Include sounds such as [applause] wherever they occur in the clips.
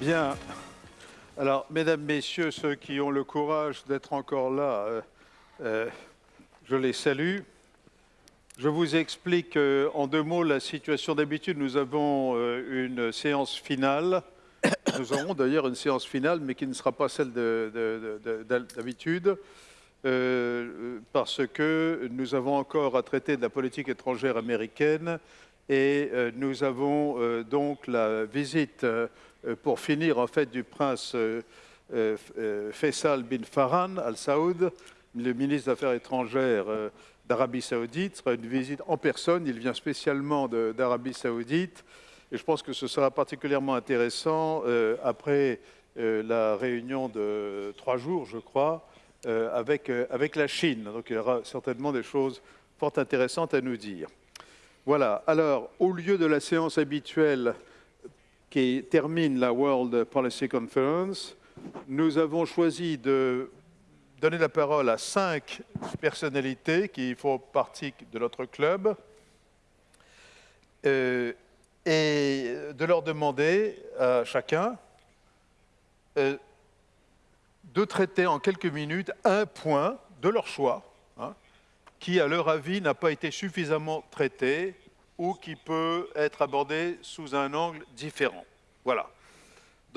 Bien. Alors, mesdames, messieurs, ceux qui ont le courage d'être encore là, euh, euh, je les salue. Je vous explique euh, en deux mots la situation d'habitude. Nous avons une séance finale. Nous aurons d'ailleurs une séance finale, mais qui ne sera pas celle d'habitude, parce que nous avons encore à traiter de la politique étrangère américaine et nous avons donc la visite pour finir, en fait, du prince euh, euh, Faisal bin Farhan al Saoud, le ministre des Affaires étrangères d'Arabie Saoudite. Ce sera une visite en personne. Il vient spécialement d'Arabie Saoudite. Et je pense que ce sera particulièrement intéressant après la réunion de trois jours, je crois, avec, avec la Chine. Donc il y aura certainement des choses fort intéressantes à nous dire. Voilà. Alors, au lieu de la séance habituelle qui termine la World Policy Conference, nous avons choisi de donner la parole à cinq personnalités qui font partie de notre club euh, et de leur demander à chacun euh, de traiter en quelques minutes un point de leur choix hein, qui, à leur avis, n'a pas été suffisamment traité ou qui peut être abordé sous un angle différent. Voilà.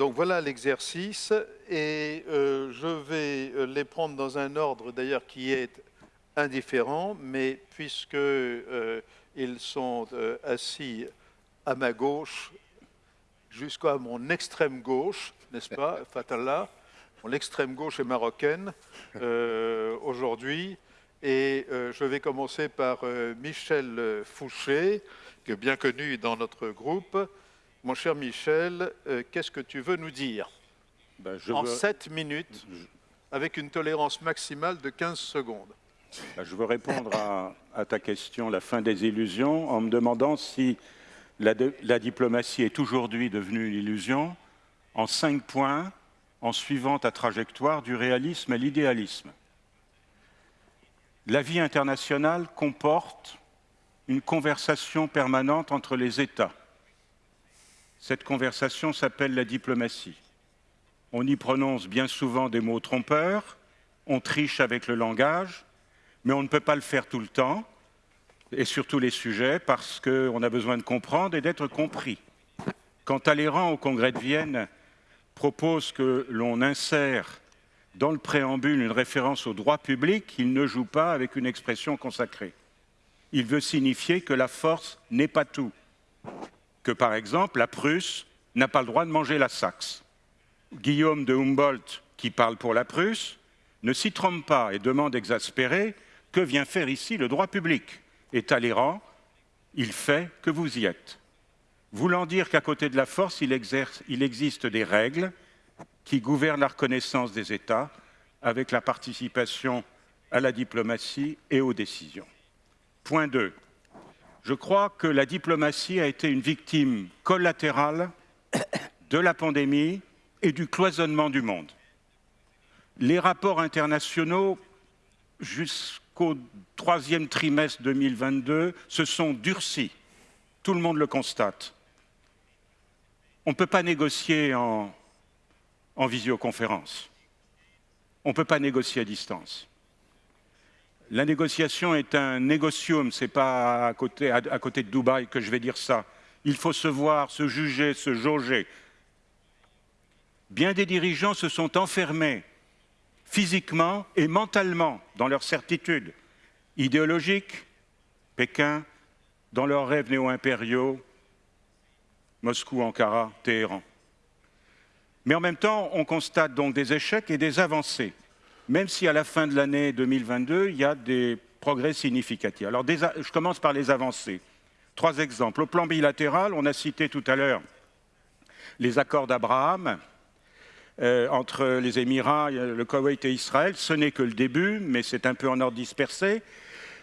Donc voilà l'exercice et euh, je vais euh, les prendre dans un ordre d'ailleurs qui est indifférent, mais puisque euh, ils sont assis à ma gauche jusqu'à mon extrême gauche, n'est-ce pas, [laughs] Fatallah Mon extrême gauche est marocaine aujourd'hui. Et je vais commencer par Michel Fouché, qui est bien connu dans notre groupe. Mon cher Michel, euh, qu'est-ce que tu veux nous dire? Ben, En 7 minutes, avec une tolérance maximale de 15 secondes. Ben, je veux répondre à, ta question, la fin des illusions, en me demandant si la, la diplomatie est aujourd'hui devenue une illusion, en cinq points, en suivant ta trajectoire du réalisme à l'idéalisme. La vie internationale comporte une conversation permanente entre les États cette conversation s'appelle la diplomatie. On y prononce bien souvent des mots trompeurs, on triche avec le langage, mais on ne peut pas le faire tout le temps, et sur tous les sujets, parce qu'on a besoin de comprendre et d'être compris. Quand Talleyrand, au Congrès de Vienne, propose que l'on insère dans le préambule une référence au droit public, il ne joue pas avec une expression consacrée. Il veut signifier que la force n'est pas tout, que, par exemple, la Prusse n'a pas le droit de manger la Saxe. Guillaume de Humboldt, qui parle pour la Prusse, ne s'y trompe pas et demande exaspéré que vient faire ici le droit public? Et Talleyrand, il fait que vous y êtes. Voulant dire qu'à côté de la force, il, existe des règles qui gouvernent la reconnaissance des États avec la participation à la diplomatie et aux décisions. Point 2 je crois que la diplomatie a été une victime collatérale de la pandémie et du cloisonnement du monde. Les rapports internationaux, jusqu'au troisième trimestre 2022, se sont durcis. Tout le monde le constate. On ne peut pas négocier en, en visioconférence. On ne peut pas négocier à distance. La négociation est un négocium, ce n'est pas à côté, de Dubaï que je vais dire ça. Il faut se voir, se juger, se jauger. Bien des dirigeants se sont enfermés physiquement et mentalement dans leurs certitudes idéologiques, Pékin, dans leurs rêves néo-impériaux, Moscou, Ankara, Téhéran. Mais en même temps, on constate donc des échecs et des avancées même si à la fin de l'année 2022, il y a des progrès significatifs. Alors, je commence par les avancées. Trois exemples. Au plan bilatéral, on a cité tout à l'heure les accords d'Abraham euh, entre les Émirats, le Koweït et Israël. Ce n'est que le début, mais c'est un peu en ordre dispersé.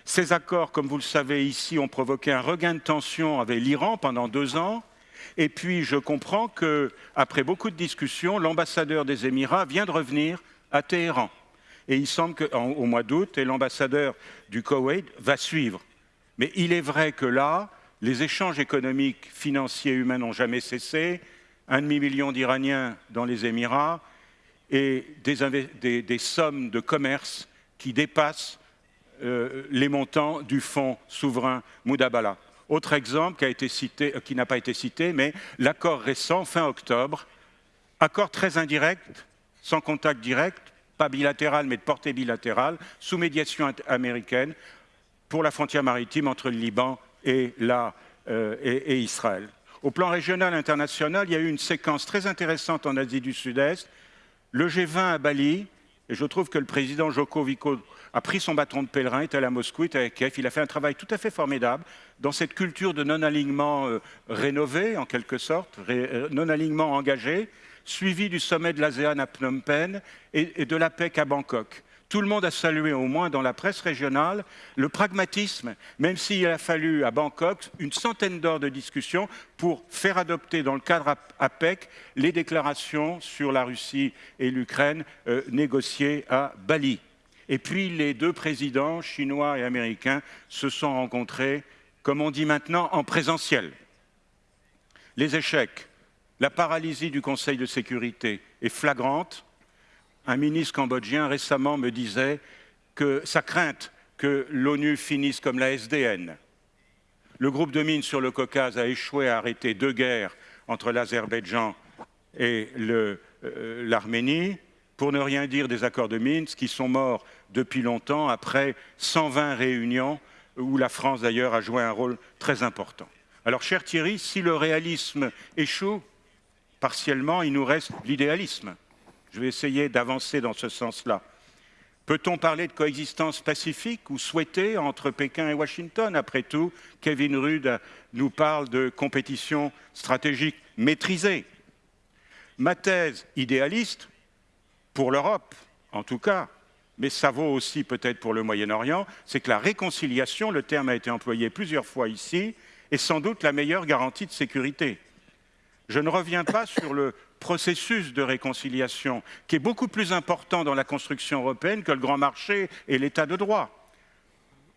Ces accords, comme vous le savez ici, ont provoqué un regain de tension avec l'Iran pendant deux ans. Et puis, je comprends qu'après beaucoup de discussions, l'ambassadeur des Émirats vient de revenir à Téhéran. Et il semble qu'au mois d'août, l'ambassadeur du Koweït va suivre. Mais il est vrai que là, les échanges économiques, financiers, humains n'ont jamais cessé. un demi-million d'Iraniens dans les Émirats et des, sommes de commerce qui dépassent euh, les montants du fonds souverain Moudabala. Autre exemple qui cité, euh, n'a pas été cité, mais l'accord récent, fin octobre, accord très indirect, sans contact direct, pas bilatéral mais de portée bilatérale, sous médiation américaine pour la frontière maritime entre le Liban et, euh, et Israël. Au plan régional international, il y a eu une séquence très intéressante en Asie du Sud-Est. Le G20 à Bali, et je trouve que le président Joko a pris son bâton de pèlerin, est allé à Moscou, est à Kiev. Il a fait un travail tout à fait formidable dans cette culture de non-alignement euh, rénové, en quelque sorte, euh, non-alignement engagé, suivi du sommet de l'ASEAN à Phnom Penh et, et de l'APEC à Bangkok. Tout le monde a salué, au moins dans la presse régionale, le pragmatisme, même s'il a fallu à Bangkok une centaine d'heures de discussion pour faire adopter dans le cadre APEC les déclarations sur la Russie et l'Ukraine euh, négociées à Bali. Et puis les deux présidents, chinois et américains, se sont rencontrés, comme on dit maintenant, en présentiel. Les échecs, la paralysie du Conseil de sécurité est flagrante un ministre cambodgien récemment me disait que sa crainte que l'ONU finisse comme la SDN. Le groupe de mines sur le Caucase a échoué à arrêter deux guerres entre l'Azerbaïdjan et euh, l'Arménie, pour ne rien dire des accords de Minsk qui sont morts depuis longtemps, après 120 réunions où la France d'ailleurs a joué un rôle très important. Alors, cher Thierry, si le réalisme échoue, partiellement, il nous reste l'idéalisme. Je vais essayer d'avancer dans ce sens-là. Peut-on parler de coexistence pacifique ou souhaitée entre Pékin et Washington? Après tout, Kevin Rudd nous parle de compétition stratégique maîtrisée. Ma thèse idéaliste, pour l'Europe en tout cas, mais ça vaut aussi peut-être pour le Moyen-Orient, c'est que la réconciliation, le terme a été employé plusieurs fois ici, est sans doute la meilleure garantie de sécurité. Je ne reviens pas [laughs] sur le processus de réconciliation, qui est beaucoup plus important dans la construction européenne que le grand marché et l'état de droit.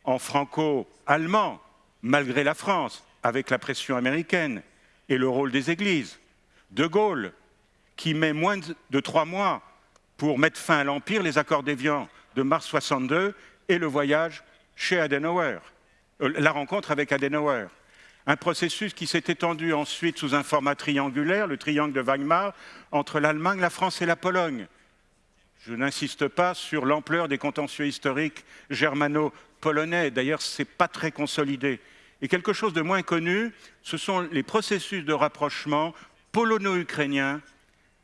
En franco-allemand, malgré la France, avec la pression américaine et le rôle des églises. De Gaulle, qui met moins de trois mois pour mettre fin à l'Empire, les accords d'Évian de mars 62 et le voyage chez Adenauer, euh, la rencontre avec Adenauer un processus qui s'est étendu ensuite sous un format triangulaire, le triangle de Weimar, entre l'Allemagne, la France et la Pologne. Je n'insiste pas sur l'ampleur des contentieux historiques germano-polonais, d'ailleurs ce n'est pas très consolidé. Et quelque chose de moins connu, ce sont les processus de rapprochement polono-ukrainiens,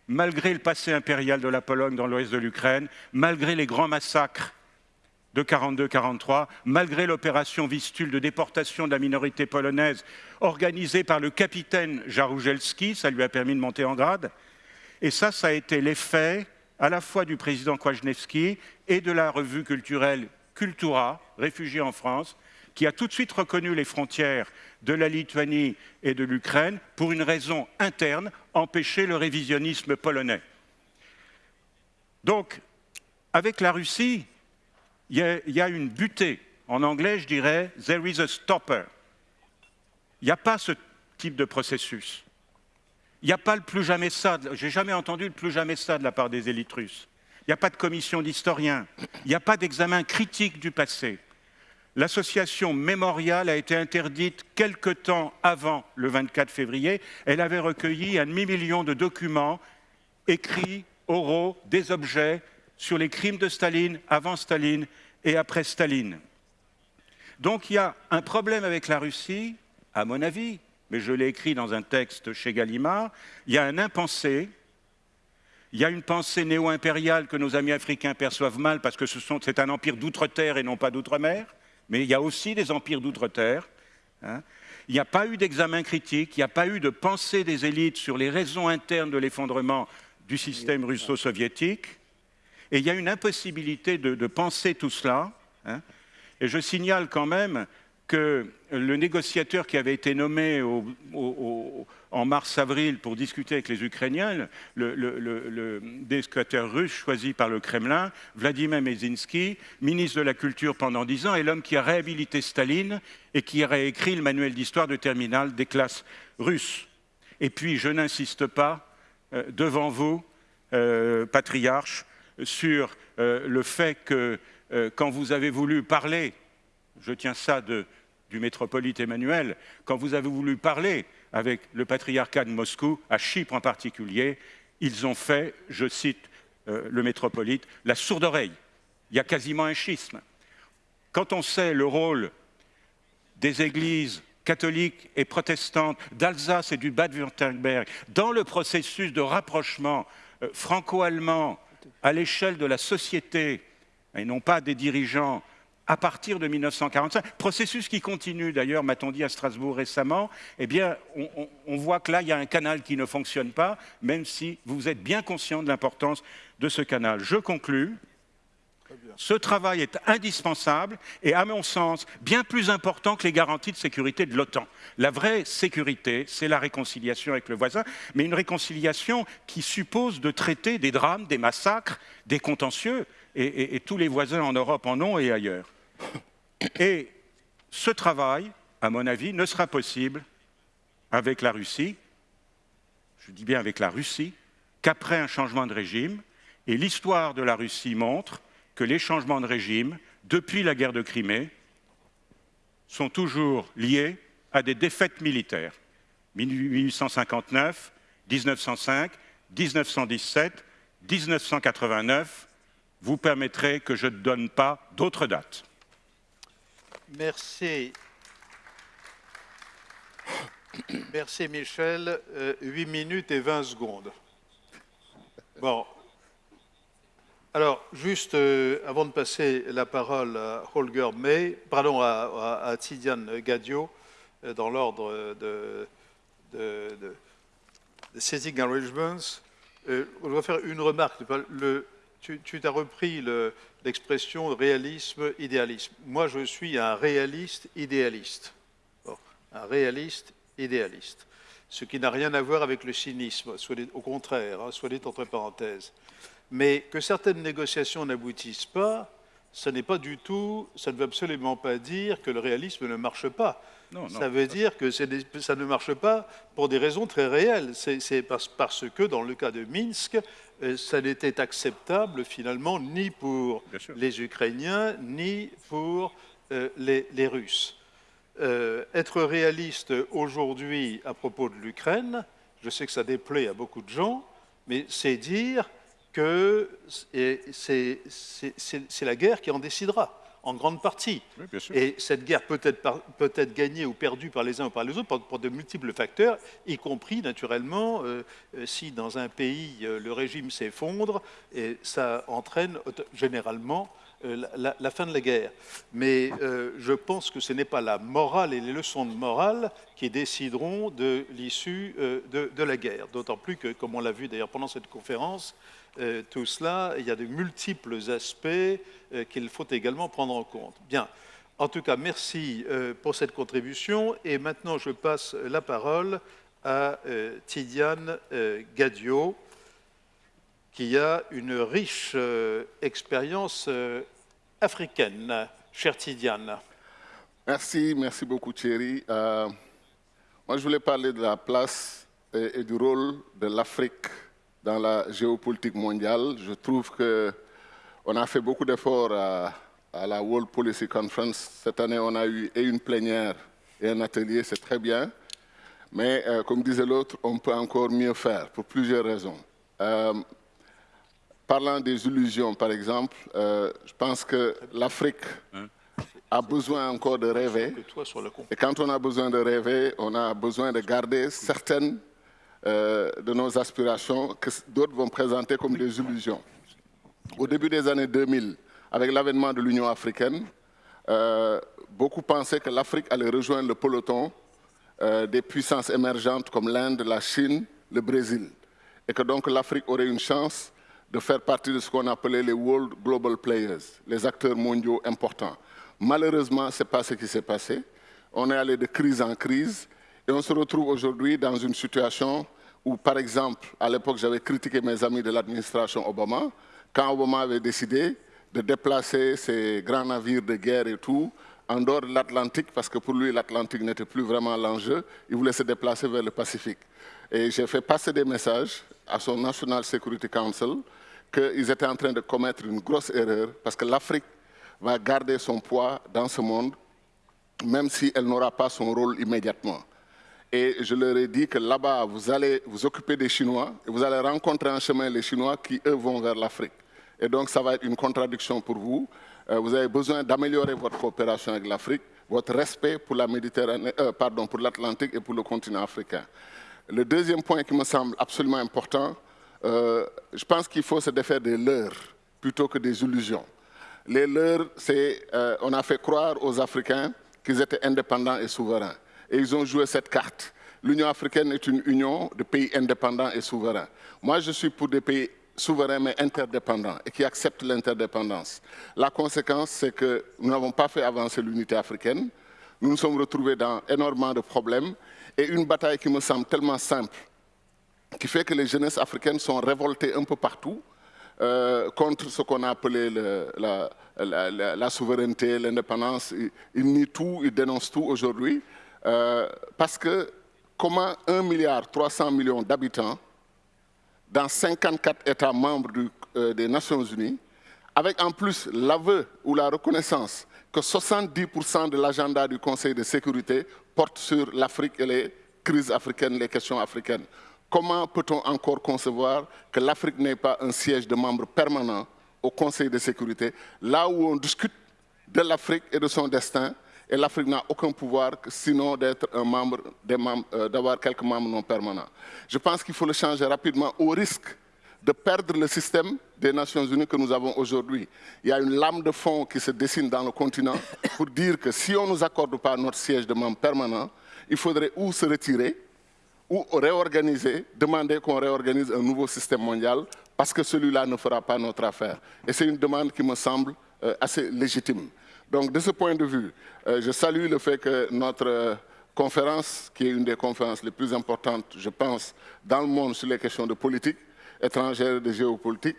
malgré le passé impérial de la Pologne dans l'ouest de l'Ukraine, malgré les grands massacres de 42-43, malgré l'opération Vistule de déportation de la minorité polonaise organisée par le capitaine Jaruzelski, ça lui a permis de monter en grade. Et ça, ça a été l'effet à la fois du président Kwasniewski et de la revue culturelle Cultura, réfugiée en France, qui a tout de suite reconnu les frontières de la Lituanie et de l'Ukraine pour une raison interne, empêcher le révisionnisme polonais. Donc, avec la Russie, il y, a, une butée. En anglais, je dirais « there is a stopper ». Il n'y a pas ce type de processus. Il n'y a pas le plus jamais ça. J'ai jamais entendu le plus jamais ça de la part des élites russes. Il n'y a pas de commission d'historiens. Il n'y a pas d'examen critique du passé. L'association mémoriale a été interdite quelque temps avant le 24 février. Elle avait recueilli un demi-million de documents écrits, oraux, des objets sur les crimes de Staline, avant Staline et après Staline. Donc il y a un problème avec la Russie, à mon avis, mais je l'ai écrit dans un texte chez Gallimard, il y a un impensé, il y a une pensée néo-impériale que nos amis africains perçoivent mal parce que c'est un empire d'outre-terre et non pas d'outre-mer, mais il y a aussi des empires d'outre-terre. Hein. Il n'y a pas eu d'examen critique, il n'y a pas eu de pensée des élites sur les raisons internes de l'effondrement du système russo-soviétique. Et il y a une impossibilité de, penser tout cela. Hein. Et je signale quand même que le négociateur qui avait été nommé en mars-avril pour discuter avec les Ukrainiens, le, le, russe choisi par le Kremlin, Vladimir Mezinsky, ministre de la Culture pendant dix ans, est l'homme qui a réhabilité Staline et qui a réécrit le manuel d'histoire de terminale des classes russes. Et puis, je n'insiste pas euh, devant vous, euh, patriarche, sur euh, le fait que quand vous avez voulu parler, je tiens ça du métropolite Emmanuel, quand vous avez voulu parler avec le patriarcat de Moscou, à Chypre en particulier, ils ont fait, je cite le métropolite, la sourde oreille. Il y a quasiment un schisme. Quand on sait le rôle des églises catholiques et protestantes d'Alsace et du Bade-Württemberg dans le processus de rapprochement euh, franco-allemand à l'échelle de la société, et non pas des dirigeants, à partir de 1945, processus qui continue d'ailleurs, m'a-t-on dit à Strasbourg récemment, eh bien, on, voit que là, il y a un canal qui ne fonctionne pas, même si vous êtes bien conscient de l'importance de ce canal. Je conclus. Ce travail est indispensable et, à mon sens, bien plus important que les garanties de sécurité de l'OTAN. La vraie sécurité, c'est la réconciliation avec le voisin, mais une réconciliation qui suppose de traiter des drames, des massacres, des contentieux, et, tous les voisins en Europe en ont et ailleurs. Et ce travail, à mon avis, ne sera possible avec la Russie, je dis bien avec la Russie, qu'après un changement de régime, et l'histoire de la Russie montre que les changements de régime, depuis la guerre de Crimée, sont toujours liés à des défaites militaires. 1859, 1905, 1917, 1989, vous permettrez que je ne donne pas d'autres dates. Merci. Merci Michel. 8 euh, minutes et 20 secondes. Bon, alors, juste euh, avant de passer la parole à Holger May, pardon, à, Tidiane Gadio, euh, dans l'ordre de, de, de, Arrangements, euh, on va faire une remarque. Le, tu, tu as repris l'expression réalisme, idéalisme. Moi, je suis un réaliste idéaliste. un réaliste idéaliste. Ce qui n'a rien à voir avec le cynisme, soit au contraire, hein, soit dit entre parenthèses. Mais que certaines négociations n'aboutissent pas, ça n'est pas du tout, ça ne veut absolument pas dire que le réalisme ne marche pas. ça veut dire que ça ne marche pas pour des raisons très réelles. C'est parce, que dans le cas de Minsk, ça n'était acceptable finalement ni pour les Ukrainiens ni pour euh, les, Russes. Euh, être réaliste aujourd'hui à propos de l'Ukraine, je sais que ça déplaît à beaucoup de gens, mais c'est dire que c'est la guerre qui en décidera, en grande partie. et cette guerre peut être, peut être gagnée ou perdue par les uns ou par les autres pour, de multiples facteurs, y compris naturellement euh, euh, si dans un pays euh, le régime s'effondre, et ça entraîne généralement la, fin de la guerre. Mais je pense que ce n'est pas la morale et les leçons de morale qui décideront de l'issue de, de, la guerre. D'autant plus que, comme on l'a vu d'ailleurs pendant cette conférence, euh, tout cela, il y a de multiples aspects euh, qu'il faut également prendre en compte. Bien. En tout cas, merci euh, pour cette contribution. Et maintenant, je passe la parole à Tidiane Gadio, qui a une riche expérience africaine. Chère Tidiane. Merci, merci beaucoup Thierry. moi, je voulais parler de la place et du rôle de l'Afrique dans la géopolitique mondiale. Je trouve qu'on a fait beaucoup d'efforts à, la World Policy Conference. Cette année, on a eu et une plénière et un atelier, c'est très bien. Mais euh, comme disait l'autre, on peut encore mieux faire pour plusieurs raisons. Euh, parlant des illusions, par exemple, euh, je pense que l'Afrique a besoin encore de rêver. Et quand on a besoin de rêver, on a besoin de garder certaines euh, de nos aspirations que d'autres vont présenter comme des illusions. Au début des années 2000, avec l'avènement de l'Union africaine, euh, beaucoup pensaient que l'Afrique allait rejoindre le peloton euh, des puissances émergentes comme l'Inde, la Chine, le Brésil, et que donc l'Afrique aurait une chance de faire partie de ce qu'on appelait les World Global Players, les acteurs mondiaux importants. Malheureusement, ce n'est pas ce qui s'est passé. On est allé de crise en crise et on se retrouve aujourd'hui dans une situation où, par exemple, à l'époque, j'avais critiqué mes amis de l'administration Obama, quand Obama avait décidé de déplacer ses grands navires de guerre et tout en dehors de l'Atlantique, parce que pour lui, l'Atlantique n'était plus vraiment l'enjeu. Il voulait se déplacer vers le Pacifique. Et j'ai fait passer des messages à son National Security Council qu'ils étaient en train de commettre une grosse erreur, parce que l'Afrique va garder son poids dans ce monde, même si elle n'aura pas son rôle immédiatement. Et je leur ai dit que là-bas, vous allez vous occuper des Chinois et vous allez rencontrer en chemin les Chinois qui, eux, vont vers l'Afrique. Et donc, ça va être une contradiction pour vous. Euh, vous avez besoin d'améliorer votre coopération avec l'Afrique, votre respect pour la Méditerranée, euh, pardon, pour l'Atlantique et pour le continent africain. Le deuxième point qui me semble absolument important, euh, je pense qu'il faut se défaire des leurs plutôt que des illusions. Les leurs, c'est, on a fait croire aux Africains qu'ils étaient indépendants et souverains. Et ils ont joué cette carte. L'Union africaine est une union de pays indépendants et souverains. Moi, je suis pour des pays souverains mais interdépendants et qui acceptent l'interdépendance. La conséquence, c'est que nous n'avons pas fait avancer l'unité africaine. Nous nous sommes retrouvés dans énormément de problèmes et une bataille qui me semble tellement simple, qui fait que les jeunesses africaines sont révoltées un peu partout euh, contre ce qu'on a appelé la, souveraineté, l'indépendance. Ils, nient tout, ils dénoncent tout aujourd'hui. Euh, parce que comment 1 milliard 300 millions d'habitants dans 54 États membres euh, des Nations Unies, avec en plus l'aveu ou la reconnaissance que 70% de l'agenda du Conseil de sécurité porte sur l'Afrique et les crises africaines, les questions africaines. Comment peut-on encore concevoir que l'Afrique n'ait pas un siège de membre permanent au Conseil de sécurité, là où on discute de l'Afrique et de son destin, et l'Afrique n'a aucun pouvoir sinon d'être un membre, euh, d'avoir quelques membres non permanents. Je pense qu'il faut le changer rapidement au risque de perdre le système des Nations Unies que nous avons aujourd'hui. Il y a une lame de fond qui se dessine dans le continent pour dire que si on ne nous accorde pas notre siège de membre permanent, il faudrait ou se retirer, ou réorganiser, demander qu'on réorganise un nouveau système mondial, parce que celui-là ne fera pas notre affaire. Et c'est une demande qui me semble euh, assez légitime. Donc, de ce point de vue, euh, je salue le fait que notre euh, conférence, qui est une des conférences les plus importantes, je pense, dans le monde sur les questions de politique étrangère et de géopolitique,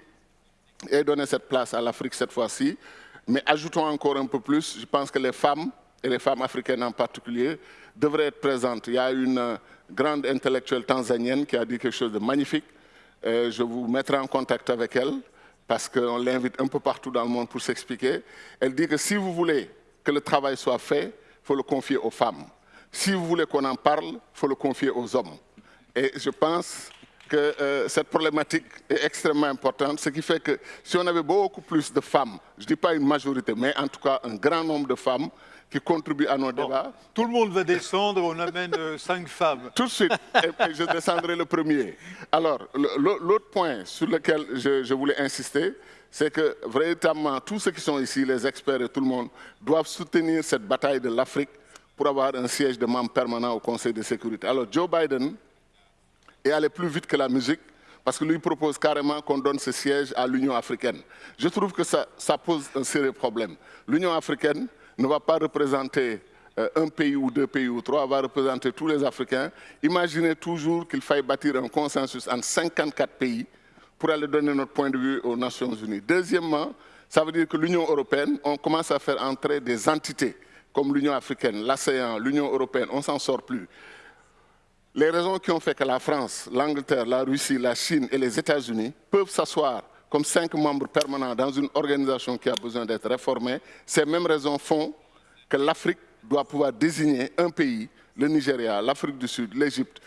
ait donné cette place à l'Afrique cette fois-ci. Mais ajoutons encore un peu plus, je pense que les femmes, et les femmes africaines en particulier, devraient être présentes. Il y a une grande intellectuelle tanzanienne qui a dit quelque chose de magnifique. je vous mettrai en contact avec elle parce qu'on l'invite un peu partout dans le monde pour s'expliquer. Elle dit que si vous voulez que le travail soit fait, il faut le confier aux femmes. Si vous voulez qu'on en parle, il faut le confier aux hommes. Et je pense que euh, cette problématique est extrêmement importante, ce qui fait que si on avait beaucoup plus de femmes, je ne dis pas une majorité, mais en tout cas un grand nombre de femmes qui contribuent à nos débats. Tout le monde va descendre, on amène euh, cinq femmes. Tout de suite, et, je descendrai le premier. Alors, l'autre point sur lequel je, je voulais insister, c'est que véritablement tous ceux qui sont ici, les experts et tout le monde, doivent soutenir cette bataille de l'Afrique pour avoir un siège de membre permanent au Conseil de sécurité. Alors Joe Biden est allé plus vite que la musique parce que lui propose carrément qu'on donne ce siège à l'Union africaine. Je trouve que ça, ça pose un sérieux problème. L'Union africaine ne va pas représenter euh, un pays ou deux pays ou trois, va représenter tous les Africains. Imaginez toujours qu'il faille bâtir un consensus entre 54 pays pour aller donner notre point de vue aux Nations Unies. Deuxièmement, ça veut dire que l'Union européenne, on commence à faire entrer des entités comme l'Union africaine, l'ASEAN, l'Union européenne, on ne s'en sort plus. Les raisons qui ont fait que la France, l'Angleterre, la Russie, la Chine et les États-Unis peuvent s'asseoir comme cinq membres permanents dans une organisation qui a besoin d'être réformée, ces mêmes raisons font que l'Afrique doit pouvoir désigner un pays, le Nigeria, l'Afrique du Sud, l'Égypte,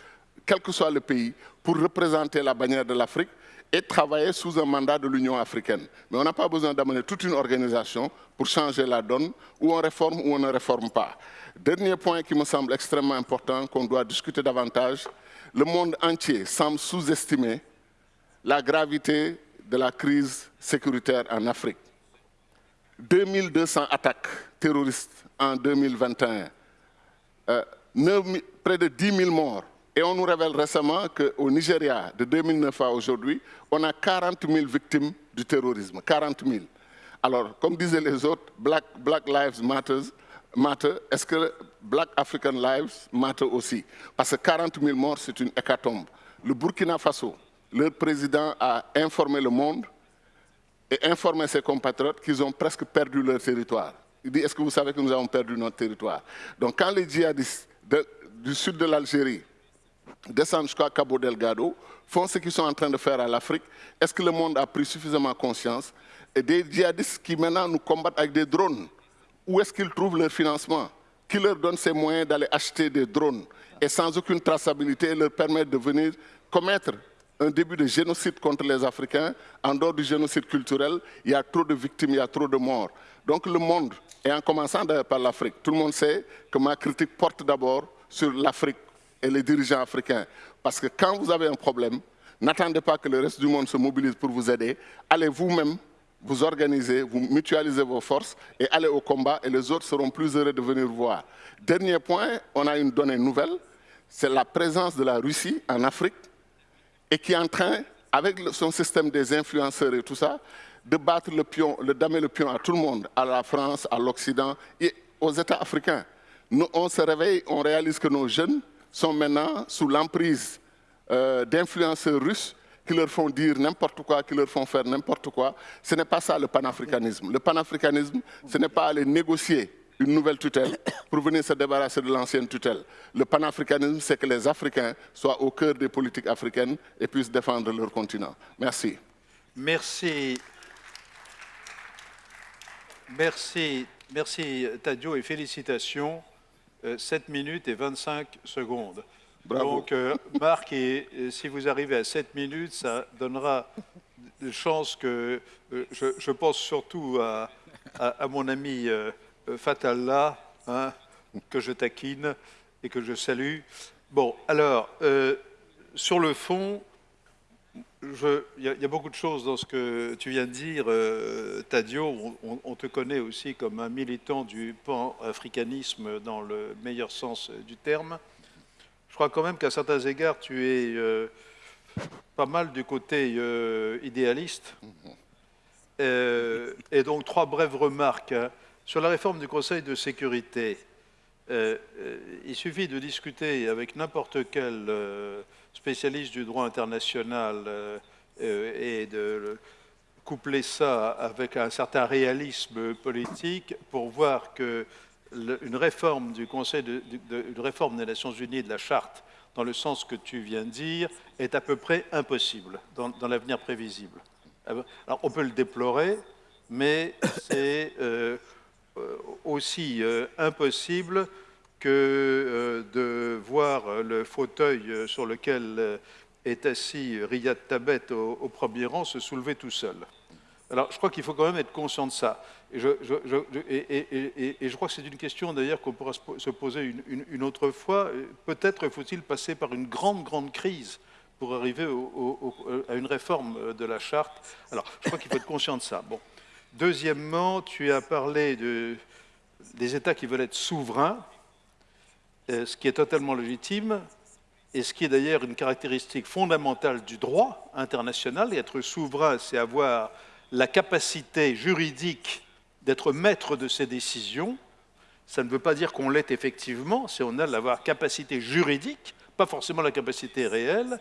quel que soit le pays, pour représenter la bannière de l'Afrique et travailler sous un mandat de l'Union africaine. Mais on n'a pas besoin d'amener toute une organisation pour changer la donne, où on réforme ou on ne réforme pas. Dernier point qui me semble extrêmement important, qu'on doit discuter davantage, le monde entier semble sous-estimer la gravité de la crise sécuritaire en Afrique. 2200 attaques terroristes en 2021, euh, près de 10 000 morts. Et on nous révèle récemment qu'au Nigeria, de 2009 à aujourd'hui, on a 40 000 victimes du terrorisme. 40 000. Alors, comme disaient les autres, Black, Lives Matter, matter est-ce que Black African Lives matter aussi? Parce que 40 000 morts, c'est une hécatombe. Le Burkina Faso, leur président a informé le monde et informé ses compatriotes qu'ils ont presque perdu leur territoire. Il dit, est-ce que vous savez que nous avons perdu notre territoire? Donc quand les djihadistes du sud de l'Algérie descendent jusqu'à Cabo Delgado, font ce qu'ils sont en train de faire à l'Afrique, est-ce que le monde a pris suffisamment conscience? Et des djihadistes qui maintenant nous combattent avec des drones, où est-ce qu'ils trouvent leur financement? Qui leur donne ces moyens d'aller acheter des drones? Et sans aucune traçabilité leur permettre de venir commettre un début de génocide contre les Africains. En dehors du génocide culturel, il y a trop de victimes, il y a trop de morts. Donc le monde, et en commençant par l'Afrique, tout le monde sait que ma critique porte d'abord sur l'Afrique et les dirigeants africains. Parce que quand vous avez un problème, n'attendez pas que le reste du monde se mobilise pour vous aider. Allez vous-même vous organiser, vous mutualisez vos forces et allez au combat et les autres seront plus heureux de venir voir. Dernier point, on a une donnée nouvelle, c'est la présence de la Russie en Afrique et qui est en train, avec son système des influenceurs et tout ça, de battre le pion, de damer le pion à tout le monde, à la France, à l'Occident et aux États africains. Nous, on se réveille, on réalise que nos jeunes sont maintenant sous l'emprise euh, d'influenceurs russes qui leur font dire n'importe quoi, qui leur font faire n'importe quoi. Ce n'est pas ça le panafricanisme. Le panafricanisme, ce n'est pas aller négocier une nouvelle tutelle pour venir se débarrasser de l'ancienne tutelle. Le panafricanisme, c'est que les Africains soient au cœur des politiques africaines et puissent défendre leur continent. Merci. Merci. Merci, merci Tadio et félicitations. 7 euh, minutes et 25 secondes. Donc, euh, Marc, et, si vous arrivez à 7 minutes, ça donnera des chances que... Euh, je, pense surtout à, à, mon ami Fatallah, hein, que je taquine et que je salue. Bon, alors, sur le fond, il y, a beaucoup de choses dans ce que tu viens de dire, euh, Tadio. On, te connaît aussi comme un militant du pan-africanisme dans le meilleur sens du terme. Je crois quand même qu'à certains égards, tu es euh, pas mal du côté euh, idéaliste. et donc, trois brèves remarques. Hein. Sur la réforme du Conseil de sécurité, il suffit de discuter avec n'importe quel spécialiste du droit international euh, euh, et de coupler ça avec un certain réalisme politique pour voir que une réforme du Conseil de, réforme des Nations Unies de la charte dans le sens que tu viens de dire est à peu près impossible dans, l'avenir prévisible. Alors on peut le déplorer, mais c'est euh, aussi impossible que euh, de voir le fauteuil euh, sur lequel euh, est assis Riyad Tabet au, premier rang se soulever tout seul. Alors, je crois qu'il faut quand même être conscient de ça. Et, je crois que c'est une question d'ailleurs qu'on pourra se poser une, autre fois. Peut-être faut-il passer par une grande, grande crise pour arriver à une réforme de la charte. Alors, je crois qu'il faut être conscient de ça. Bon. Deuxièmement, tu as parlé de, des États qui veulent être souverains. Euh, ce qui est totalement légitime, et ce qui est d'ailleurs une caractéristique fondamentale du droit international. Être souverain, c'est avoir la capacité juridique d'être maître de ses décisions. Ça ne veut pas dire qu'on l'est effectivement, c'est on a la capacité juridique, pas forcément la capacité réelle.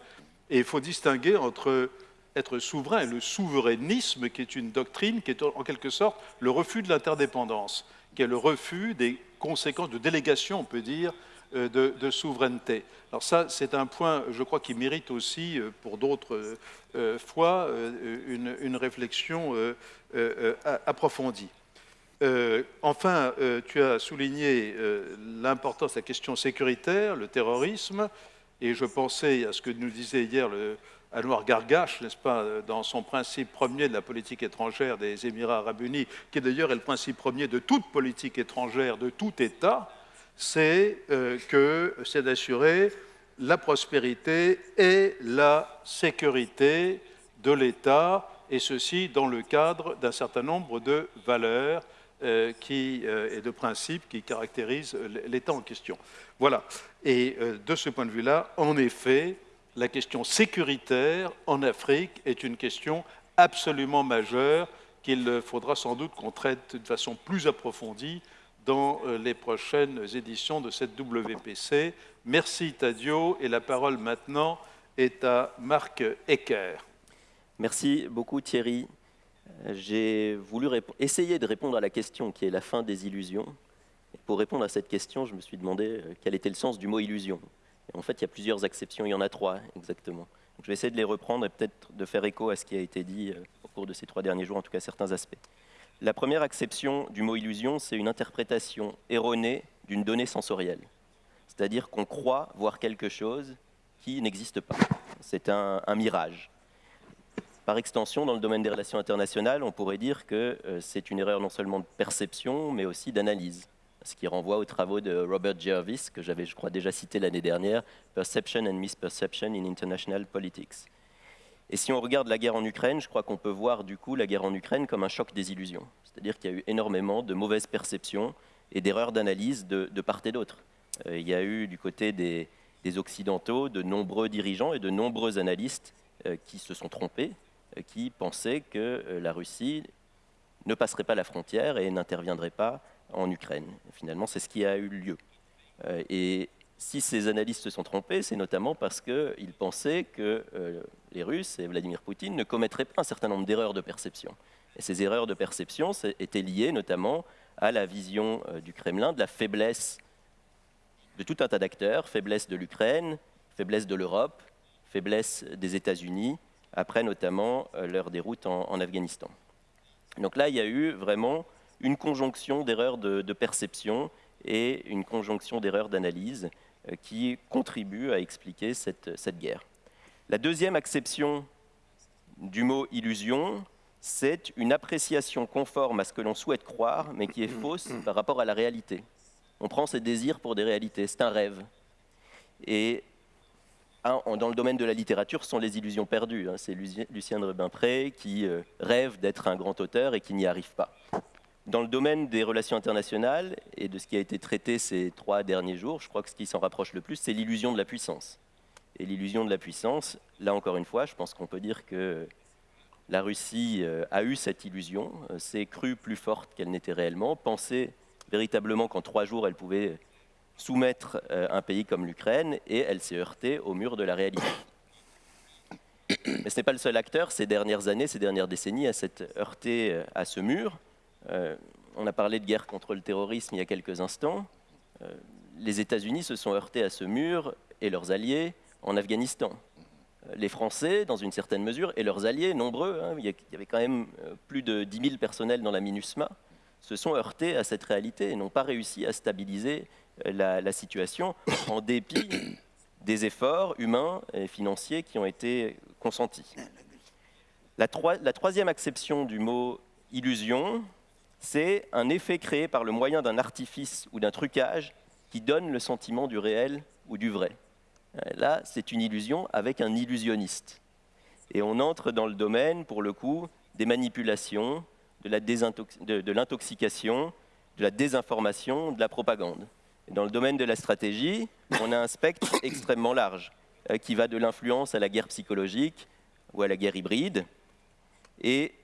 Et il faut distinguer entre être souverain le souverainisme, qui est une doctrine qui est en quelque sorte le refus de l'interdépendance, qui est le refus des conséquences de délégation, on peut dire, euh, de, souveraineté. Alors ça, c'est un point, je crois, qui mérite aussi, euh, pour d'autres euh, fois, une, réflexion approfondie. enfin, tu as souligné l'importance de la question sécuritaire, le terrorisme, et je pensais à ce que nous disait hier le, Anouar Gargache, n'est-ce pas, dans son principe premier de la politique étrangère des Émirats arabes unis, qui d'ailleurs est le principe premier de toute politique étrangère, de tout État, c'est euh, d'assurer la prospérité et la sécurité de l'État, et ceci dans le cadre d'un certain nombre de valeurs euh, euh, et de principes qui caractérisent l'État en question. Voilà. Et de ce point de vue-là, en effet, la question sécuritaire en Afrique est une question absolument majeure qu'il faudra sans doute qu'on traite de façon plus approfondie dans euh, les prochaines éditions de cette WPC. Merci Tadio et la parole maintenant est à Marc Ecker. Merci beaucoup Thierry. J'ai voulu essayer de répondre à la question qui est la fin des illusions. Pour répondre à cette question, je me suis demandé euh, quel était le sens du mot illusion. En fait, il y a plusieurs acceptions, il y en a trois exactement. je vais essayer de les reprendre et peut-être de faire écho à ce qui a été dit euh, au cours de ces trois derniers jours, en tout cas certains aspects. La première acception du mot illusion, c'est une interprétation erronée d'une donnée sensorielle. C'est-à-dire qu'on croit voir quelque chose qui n'existe pas. C'est un, un mirage. Par extension, dans le domaine des relations internationales, on pourrait dire que euh, c'est une erreur non seulement de perception, mais aussi d'analyse, ce qui renvoie aux travaux de Robert Jervis, que j'avais, je crois, déjà cité l'année dernière, Perception and Misperception in International Politics. Et si on regarde la guerre en Ukraine, je crois qu'on peut voir du coup la guerre en Ukraine comme un choc des illusions. C'est-à-dire qu'il y a eu énormément de mauvaises perceptions et d'erreurs d'analyse de, part et d'autre. Euh, il y a eu du côté des, Occidentaux de nombreux dirigeants et de nombreux analystes euh, qui se sont trompés euh, qui pensaient que la Russie ne passerait pas la frontière et n'interviendrait pas en Ukraine. Finalement, c'est ce qui a eu lieu. Euh, et si ces analystes se sont trompés, c'est notamment parce qu'ils pensaient que les Russes et Vladimir Poutine ne commettraient pas un certain nombre d'erreurs de perception. Et ces erreurs de perception étaient liées notamment à la vision du Kremlin de la faiblesse de tout un tas d'acteurs, faiblesse de l'Ukraine, faiblesse de l'Europe, faiblesse des États-Unis, après notamment euh, leur déroute en, Afghanistan. Donc là, il y a eu vraiment une conjonction d'erreurs de, perception et une conjonction d'erreurs d'analyse euh, qui contribuent à expliquer cette, cette, guerre. La deuxième acception du mot illusion, c'est une appréciation conforme à ce que l'on souhaite croire, mais qui est fausse [coughs] par rapport à la réalité. On prend ses désirs pour des réalités, c'est un rêve. Et dans le domaine de la littérature, ce sont les illusions perdues. Hein. C'est Lucien de Rubempré qui euh, rêve d'être un grand auteur et qui n'y arrive pas. Dans le domaine des relations internationales et de ce qui a été traité ces trois derniers jours, je crois que ce qui s'en rapproche le plus, c'est l'illusion de la puissance. Et l'illusion de la puissance, là encore une fois, je pense qu'on peut dire que la Russie euh, a eu cette illusion, euh, s'est crue plus forte qu'elle n'était réellement, pensait véritablement qu'en trois jours, elle pouvait soumettre euh, un pays comme l'Ukraine et elle s'est heurtée au mur de la réalité. Mais ce n'est pas le seul acteur ces dernières années, ces dernières décennies à s'être heurté à ce mur. Euh, on a parlé de guerre contre le terrorisme il y a quelques instants. les États-Unis se sont heurtés à ce mur et leurs alliés en Afghanistan. Les Français, dans une certaine mesure, et leurs alliés, nombreux, hein, il y avait quand même plus de 10 000 personnels dans la MINUSMA, se sont heurtés à cette réalité et n'ont pas réussi à stabiliser la, situation en dépit des efforts humains et financiers qui ont été consentis. La troisième acception du mot illusion, c'est un effet créé par le moyen d'un artifice ou d'un trucage qui donne le sentiment du réel ou du vrai. Là, c'est une illusion avec un illusionniste. Et on entre dans le domaine, pour le coup, des manipulations, de l'intoxication, de la désinformation, de la propagande. Dans le domaine de la stratégie, on a un spectre [coughs] extrêmement large euh, qui va de l'influence à la guerre psychologique ou à la guerre hybride. Et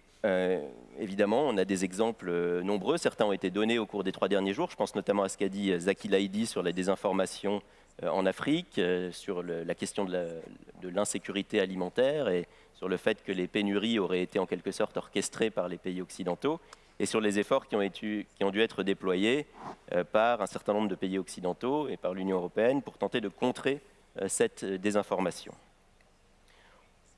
évidemment, on a des exemples euh, nombreux. Certains ont été donnés au cours des trois derniers jours. Je pense notamment à ce qu'a dit Zaki Laidi sur la désinformation en Afrique, sur la question de l'insécurité alimentaire et sur le fait que les pénuries auraient été en quelque sorte orchestrées par les pays occidentaux et sur les efforts qui ont, dû être déployés euh, par un certain nombre de pays occidentaux et par l'Union européenne pour tenter de contrer euh, cette désinformation.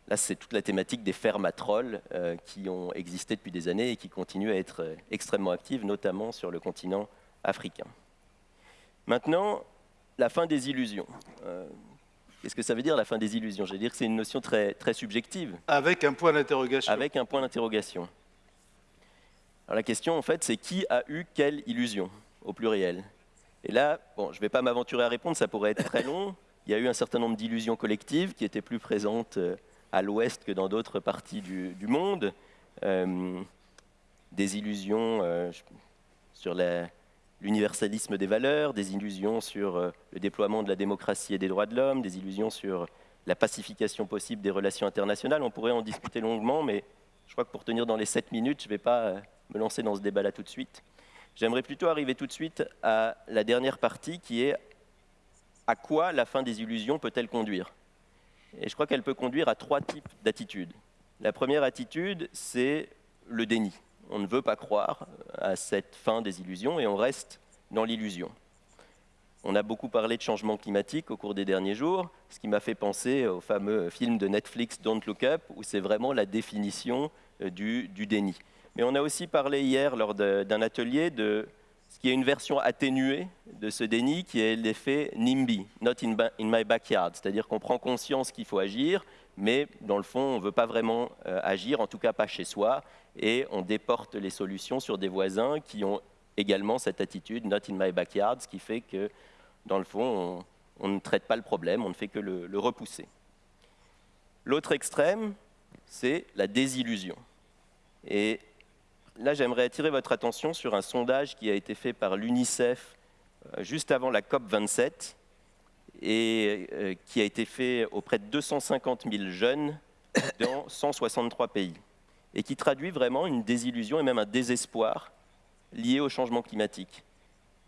Là, c'est toute la thématique des fermes à trolls euh, qui ont existé depuis des années et qui continuent à être extrêmement actives, notamment sur le continent africain. Maintenant, la fin des illusions. Qu'est-ce que ça veut dire la fin des illusions? Je vais dire que c'est une notion très, très subjective. Avec un point d'interrogation. Avec un point d'interrogation. Alors la question, en fait, c'est qui a eu quelle illusion, au pluriel? Et là, bon, je ne vais pas m'aventurer à répondre, ça pourrait être très long. [laughs] Il y a eu un certain nombre d'illusions collectives qui étaient plus présentes euh, à l'ouest que dans d'autres parties du, monde. Euh, des illusions euh, sur l'universalisme des valeurs, des illusions sur le déploiement de la démocratie et des droits de l'homme, des illusions sur la pacification possible des relations internationales. On pourrait en discuter longuement, mais je crois que pour tenir dans les 7 minutes, je ne vais pas me lancer dans ce débat-là tout de suite. J'aimerais plutôt arriver tout de suite à la dernière partie qui est à quoi la fin des illusions peut-elle conduire? Et je crois qu'elle peut conduire à trois types d'attitudes. La première attitude, c'est le déni. On ne veut pas croire à cette fin des illusions et on reste dans l'illusion. On a beaucoup parlé de changement climatique au cours des derniers jours, ce qui m'a fait penser au fameux film de Netflix Don't Look Up, où c'est vraiment la définition euh, du, déni. Mais on a aussi parlé hier, lors d'un atelier, de qui est une version atténuée de ce déni, qui est l'effet NIMBY, Not in, my backyard, c'est-à-dire qu'on prend conscience qu'il faut agir, mais dans le fond, on ne veut pas vraiment euh, agir, en tout cas pas chez soi, et on déporte les solutions sur des voisins qui ont également cette attitude Not in my backyard, ce qui fait que, dans le fond, on, ne traite pas le problème, on ne fait que le repousser. L'autre extrême, c'est la désillusion. Et là, j'aimerais attirer votre attention sur un sondage qui a été fait par l'UNICEF euh, juste avant la COP 27 et euh, qui a été fait auprès de 250 000 jeunes dans 163 pays et qui traduit vraiment une désillusion et même un désespoir lié au changement climatique.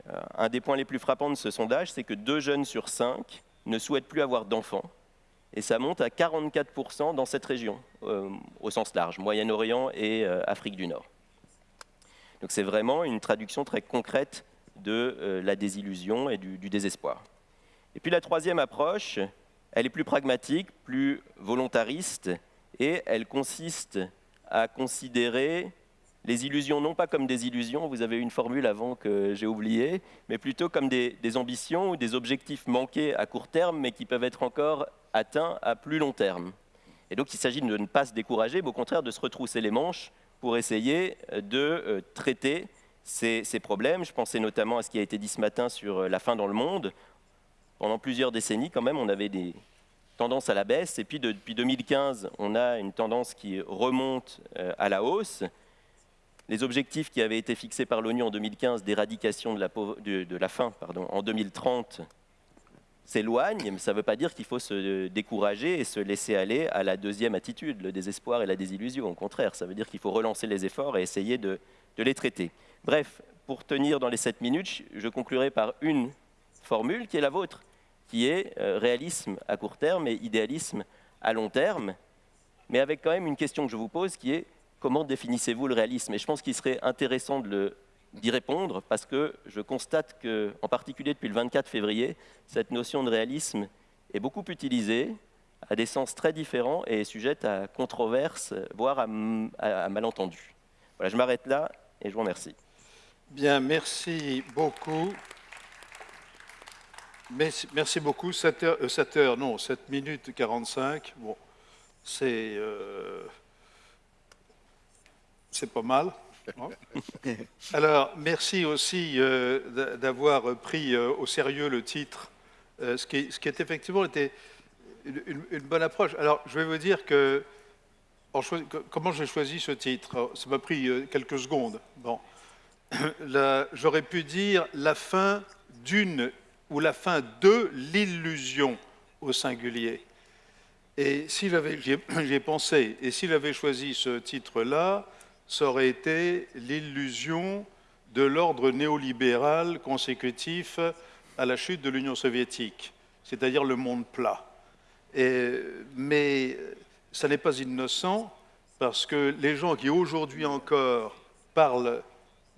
Euh, un des points les plus frappants de ce sondage, c'est que deux jeunes sur cinq ne souhaitent plus avoir d'enfants et ça monte à 44% dans cette région, au sens large, Moyen-Orient et Afrique du Nord. Donc c'est vraiment une traduction très concrète de euh, la désillusion et du, désespoir. Et puis la troisième approche, elle est plus pragmatique, plus volontariste, et elle consiste à considérer les illusions non pas comme des illusions, vous avez une formule avant que j'ai oubliée, mais plutôt comme des, des, ambitions ou des objectifs manqués à court terme, mais qui peuvent être encore atteints à plus long terme. Et donc il s'agit de ne pas se décourager, mais au contraire de se retrousser les manches pour essayer de euh, traiter ces, problèmes. Je pensais notamment à ce qui a été dit ce matin sur euh, la faim dans le monde. Pendant plusieurs décennies, quand même, on avait des tendances à la baisse. Et puis, depuis 2015, on a une tendance qui remonte euh, à la hausse. Les objectifs qui avaient été fixés par l'ONU en 2015 d'éradication de de la faim pardon, en 2030 s'éloigne, mais ça ne veut pas dire qu'il faut se décourager et se laisser aller à la deuxième attitude, le désespoir et la désillusion. Au contraire, ça veut dire qu'il faut relancer les efforts et essayer de, les traiter. Bref, pour tenir dans les sept minutes, je conclurai par une formule qui est la vôtre, qui est euh, réalisme à court terme et idéalisme à long terme, mais avec quand même une question que je vous pose qui est comment définissez-vous le réalisme? Et je pense qu'il serait intéressant de le d'y répondre parce que je constate que, en particulier depuis le 24 février, cette notion de réalisme est beaucoup utilisée à des sens très différents et est sujette à controverse, voire à, malentendus. Voilà, je m'arrête là et je vous remercie. Bien, merci beaucoup. Merci, beaucoup. 7 heures, 7 euh, heures, non, 7 minutes 45. Bon, c'est euh, pas mal. Alors, merci aussi euh, d'avoir pris euh, au sérieux le titre, euh, ce, qui, ce, qui, est effectivement était une, bonne approche. Alors, je vais vous dire que comment j'ai choisi ce titre? Ça m'a pris quelques secondes. Bon, [coughs] j'aurais pu dire la fin d'une ou la fin de l'illusion au singulier. Et si j'avais, j'y ai [coughs] pensé, et s'il avait choisi ce titre-là, ça aurait été l'illusion de l'ordre néolibéral consécutif à la chute de l'Union soviétique, c'est-à-dire le monde plat. mais ça n'est pas innocent parce que les gens qui aujourd'hui encore parlent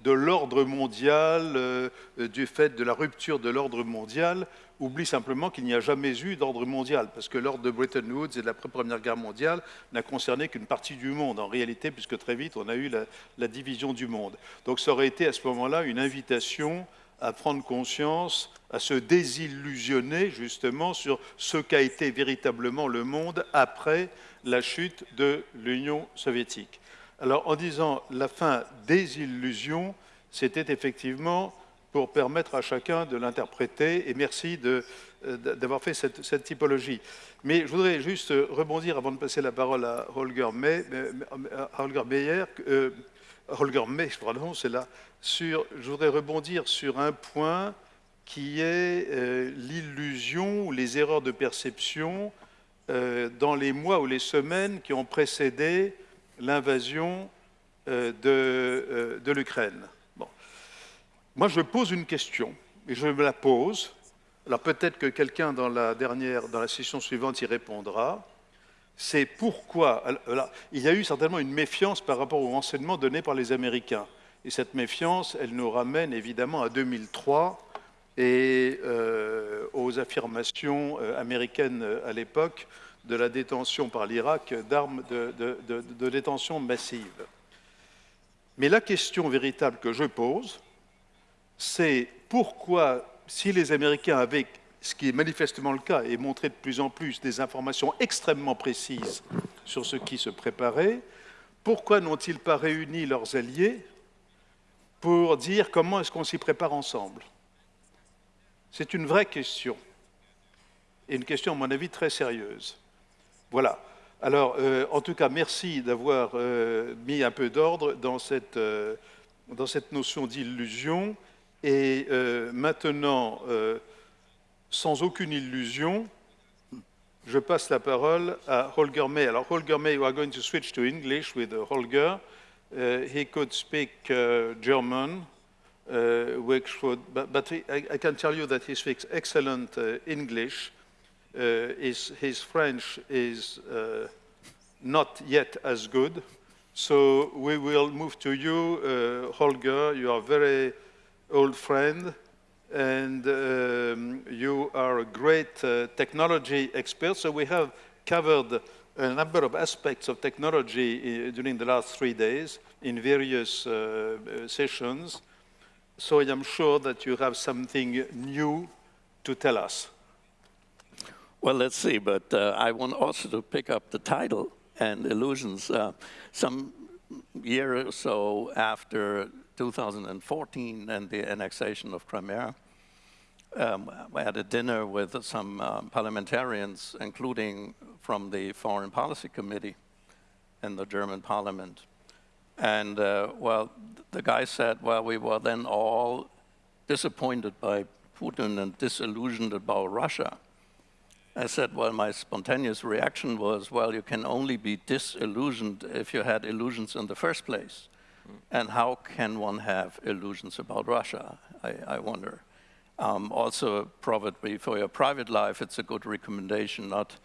de l'ordre mondial, euh, du fait de la rupture de l'ordre mondial, oublie simplement qu'il n'y a jamais eu d'ordre mondial, parce que l'ordre de Bretton Woods et de la Première Guerre mondiale n'a concerné qu'une partie du monde, en réalité, puisque très vite, on a eu la, division du monde. Donc ça aurait été à ce moment-là une invitation à prendre conscience, à se désillusionner justement sur ce qu'a été véritablement le monde après la chute de l'Union soviétique. Alors en disant la fin des illusions, c'était effectivement pour permettre à chacun de l'interpréter. Et merci euh, d'avoir fait cette, typologie. Mais je voudrais juste rebondir avant de passer la parole à Holger, May, Holger Meyer, euh, Holger May, pardon, c'est là. Sur, je voudrais rebondir sur un point qui est euh, l'illusion ou les erreurs de perception dans les mois ou les semaines qui ont précédé l'invasion de l'Ukraine. Moi, je pose une question, et je me la pose. Alors peut-être que quelqu'un dans la dernière, dans la session suivante y répondra. c'est pourquoi. Alors, il y a eu certainement une méfiance par rapport aux renseignements donnés par les Américains. Et cette méfiance, elle nous ramène évidemment à 2003 et euh, aux affirmations euh, américaines euh, à l'époque de la détention par l'Irak d'armes de, détention massive. Mais la question véritable que je pose, c'est pourquoi, si les Américains avaient, ce qui est manifestement le cas et montré de plus en plus, des informations extrêmement précises sur ce qui se préparait, pourquoi n'ont-ils pas réuni leurs alliés pour dire comment est-ce qu'on s'y prépare ensemble? C'est une vraie question, et une question, à mon avis, très sérieuse. Voilà. Alors, euh, en tout cas, merci d'avoir euh, mis un peu d'ordre dans, cette, euh, dans cette notion d'illusion. Et maintenant, sans aucune illusion, je passe la parole à Holger May. Alors, Holger May, we are going to switch to English with Holger. Uh, he could speak uh, German, uh, which would, but, but he, I, I, can tell you that he speaks excellent uh, English. Uh, his, his, French is uh, not yet as good. So we will move to you, Holger. You are very old friend, and um, you are a great technology expert. So we have covered a number of aspects of technology uh, during the last three days in various uh, uh, sessions. So I am sure that you have something new to tell us. Well, let's see, but uh, I want also to pick up the title and illusions. Uh, some year or so after 2014 and the annexation of Crimea, um, I had a dinner with some um, parliamentarians, including from the Foreign Policy Committee in the German parliament. And, uh, well, the guy said, well, we were then all disappointed by Putin and disillusioned about Russia. I said, well, my spontaneous reaction was, well, you can only be disillusioned if you had illusions in the first place. And how can one have illusions about Russia, I, I wonder. Um, also, probably for your private life, it's a good recommendation not,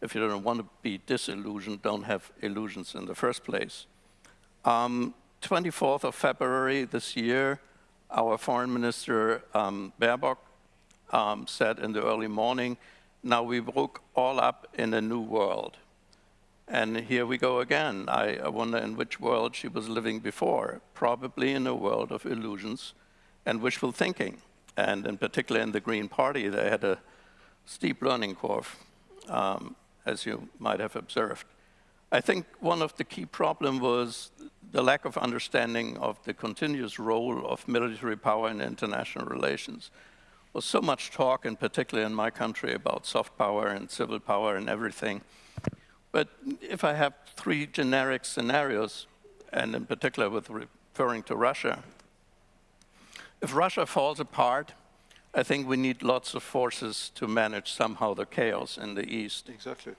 if you don't want to be disillusioned, don't have illusions in the first place. Um, 24th of February this year, our foreign minister, um, Baerbock, um, said in the early morning, now we woke all up in a new world. And here we go again. I, I wonder in which world she was living before, probably in a world of illusions and wishful thinking and in particular in the Green Party, they had a steep learning curve, um, as you might have observed. I think one of the key problems was the lack of understanding of the continuous role of military power in international relations. There was so much talk, in particular in my country, about soft power and civil power and everything. But if I have three generic scenarios, and in particular with referring to Russia, if Russia falls apart, I think we need lots of forces to manage somehow the chaos in the East. Exactly.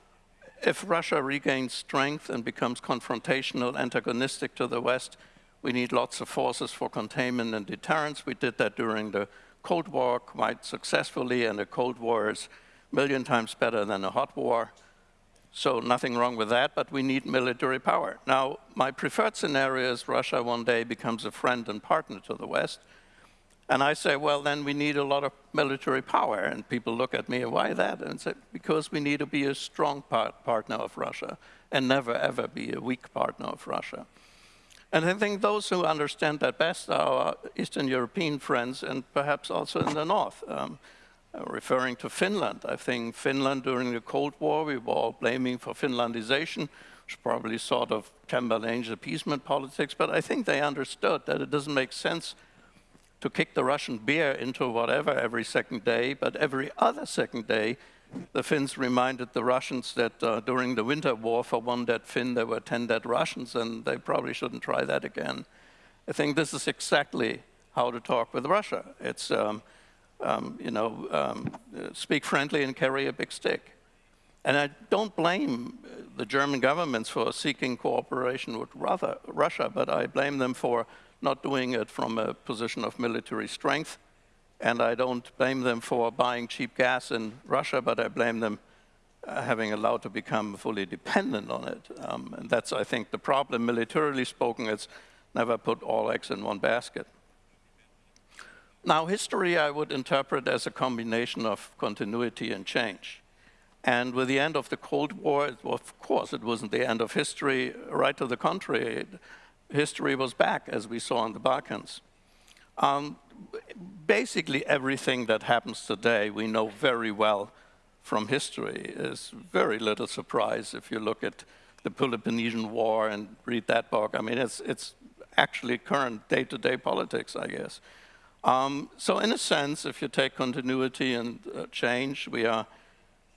If Russia regains strength and becomes confrontational, antagonistic to the West, we need lots of forces for containment and deterrence. We did that during the Cold War quite successfully, and the Cold War is a million times better than a hot war. So nothing wrong with that, but we need military power. Now, my preferred scenario is Russia one day becomes a friend and partner to the West, and I say, well, then we need a lot of military power. And people look at me, why that? And say, because we need to be a strong part partner of Russia and never, ever be a weak partner of Russia. And I think those who understand that best are our Eastern European friends and perhaps also in the North. Um, referring to Finland, I think Finland during the Cold War, we were all blaming for Finlandization, which probably sort of Chamberlain's appeasement politics, but I think they understood that it doesn't make sense to kick the Russian beer into whatever every second day, but every other second day, the Finns reminded the Russians that uh, during the winter war, for one dead Finn, there were 10 dead Russians, and they probably shouldn't try that again. I think this is exactly how to talk with Russia. It's, um, um, you know, um, speak friendly and carry a big stick. And I don't blame the German governments for seeking cooperation with Russia, but I blame them for not doing it from a position of military strength. And I don't blame them for buying cheap gas in Russia, but I blame them uh, having allowed to become fully dependent on it. Um, and that's, I think, the problem. Militarily spoken, it's never put all eggs in one basket. Now, history I would interpret as a combination of continuity and change. And with the end of the Cold War, of course, it wasn't the end of history. Right to the contrary, history was back, as we saw in the Balkans. Um, basically, everything that happens today, we know very well from history. Is very little surprise if you look at the Peloponnesian War and read that book. I mean, it's, it's actually current day-to-day -day politics, I guess. Um, so in a sense, if you take continuity and uh, change, we are,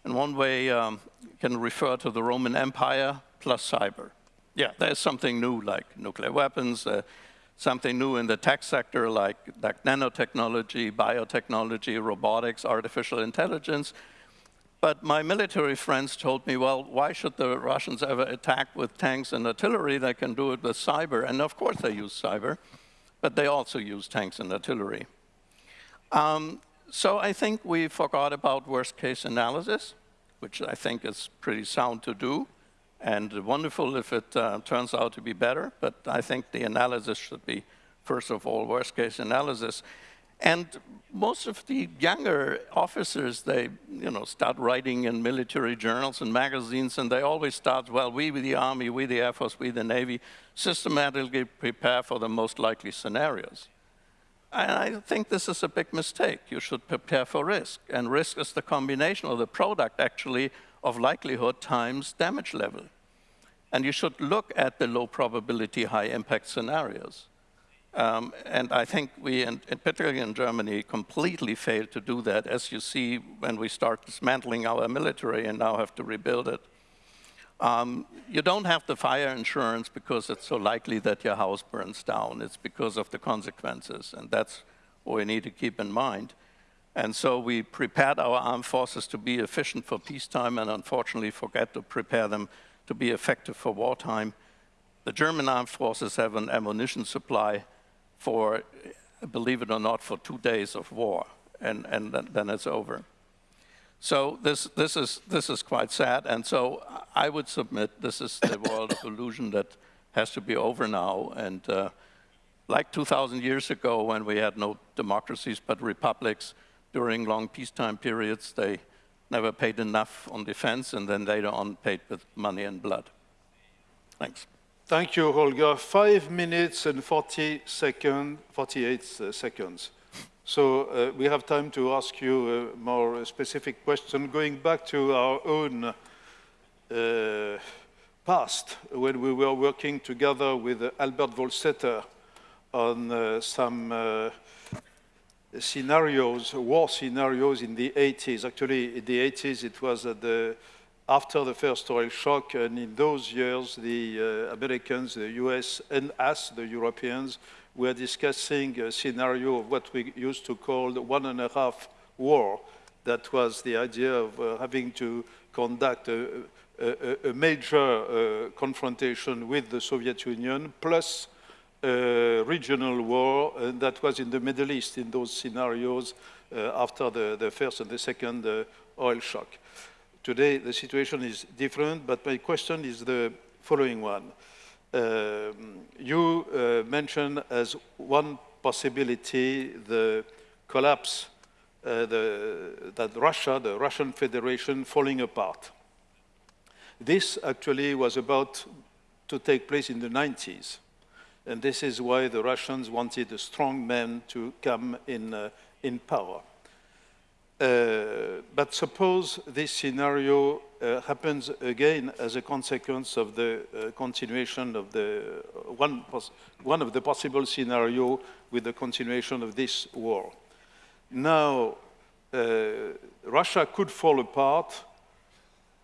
in one way, um, can refer to the Roman Empire plus cyber. Yeah, there's something new like nuclear weapons, uh, something new in the tech sector like, like nanotechnology, biotechnology, robotics, artificial intelligence. But my military friends told me, well, why should the Russians ever attack with tanks and artillery? They can do it with cyber. And of course they use cyber, but they also use tanks and artillery. Um, so I think we forgot about worst case analysis, which I think is pretty sound to do and wonderful if it uh, turns out to be better, but I think the analysis should be, first of all, worst case analysis. And most of the younger officers, they you know, start writing in military journals and magazines, and they always start, well, we, the Army, we, the Air Force, we, the Navy, systematically prepare for the most likely scenarios. And I think this is a big mistake. You should prepare for risk, and risk is the combination of the product, actually, of likelihood times damage level. And you should look at the low probability, high impact scenarios. Um, and I think we, and particularly in Germany, completely failed to do that, as you see when we start dismantling our military and now have to rebuild it. Um, you don't have the fire insurance because it's so likely that your house burns down. It's because of the consequences, and that's what we need to keep in mind. And so we prepared our armed forces to be efficient for peacetime and unfortunately forget to prepare them to be effective for wartime. The German armed forces have an ammunition supply for, believe it or not, for two days of war, and, and then it's over. So this, this, is, this is quite sad, and so I would submit this is the [coughs] world of illusion that has to be over now, and uh, like 2,000 years ago when we had no democracies but republics, during long peacetime periods, they never paid enough on defense, and then later on paid with money and blood. Thanks. Thank you, Holger. Five minutes and 40 second, 48 uh, seconds. So uh, we have time to ask you a more specific question. Going back to our own uh, past, when we were working together with Albert Volstetter on uh, some uh, scenarios, war scenarios in the 80s. Actually, in the 80s, it was the, after the first oil shock, and in those years, the uh, Americans, the US, and us, the Europeans, were discussing a scenario of what we used to call the one and a half war. That was the idea of uh, having to conduct a, a, a major uh, confrontation with the Soviet Union, plus a regional war uh, that was in the Middle East in those scenarios uh, after the, the, first and the second uh, oil shock. Today, the situation is different, but my question is the following one. Um, you uh, mentioned as one possibility the collapse uh, the, that Russia, the Russian Federation, falling apart. This actually was about to take place in the 90s. And this is why the Russians wanted a strong man to come in, uh, in power. Uh, but suppose this scenario uh, happens again as a consequence of the uh, continuation of the uh, one, one of the possible scenario with the continuation of this war. Now, uh, Russia could fall apart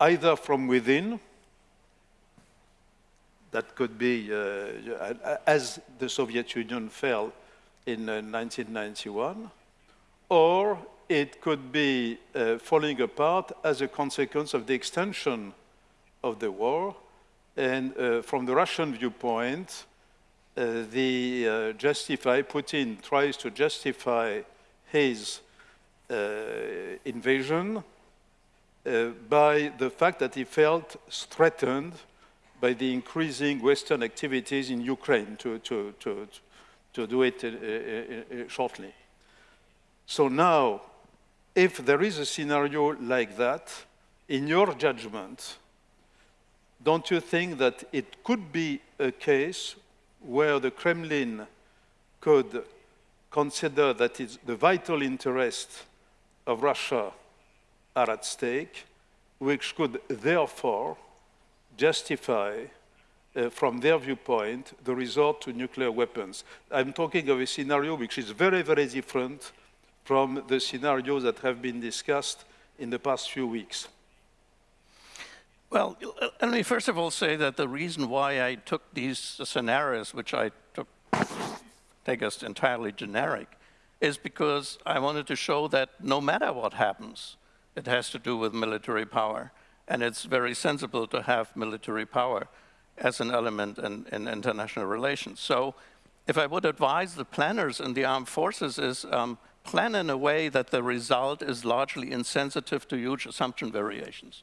either from within, that could be, as the Soviet Union fell in 1991, uh, or it could be uh, falling apart as a consequence of the extension of the war. And uh, from the Russian viewpoint, uh, the uh, justify, Putin tries to justify his invasion uh, by the fact that he felt threatened by the increasing Western activities in Ukraine, to, to, to, to do it uh, uh, uh, shortly. So now, if there is a scenario like that, in your judgment, don't you think that it could be a case where the Kremlin could consider that the vital interests of Russia are at stake, which could therefore justify, uh, from their viewpoint, the resort to nuclear weapons. I'm talking of a scenario which is very, very different from the scenarios that have been discussed in the past few weeks. Well, let me first of all say that the reason why I took these scenarios, which I took, take as entirely generic, is because I wanted to show that no matter what happens, it has to do with military power. And it's very sensible to have military power as an element in, in international relations. So if I would advise the planners in the armed forces is um, plan in a way that the result is largely insensitive to huge assumption variations.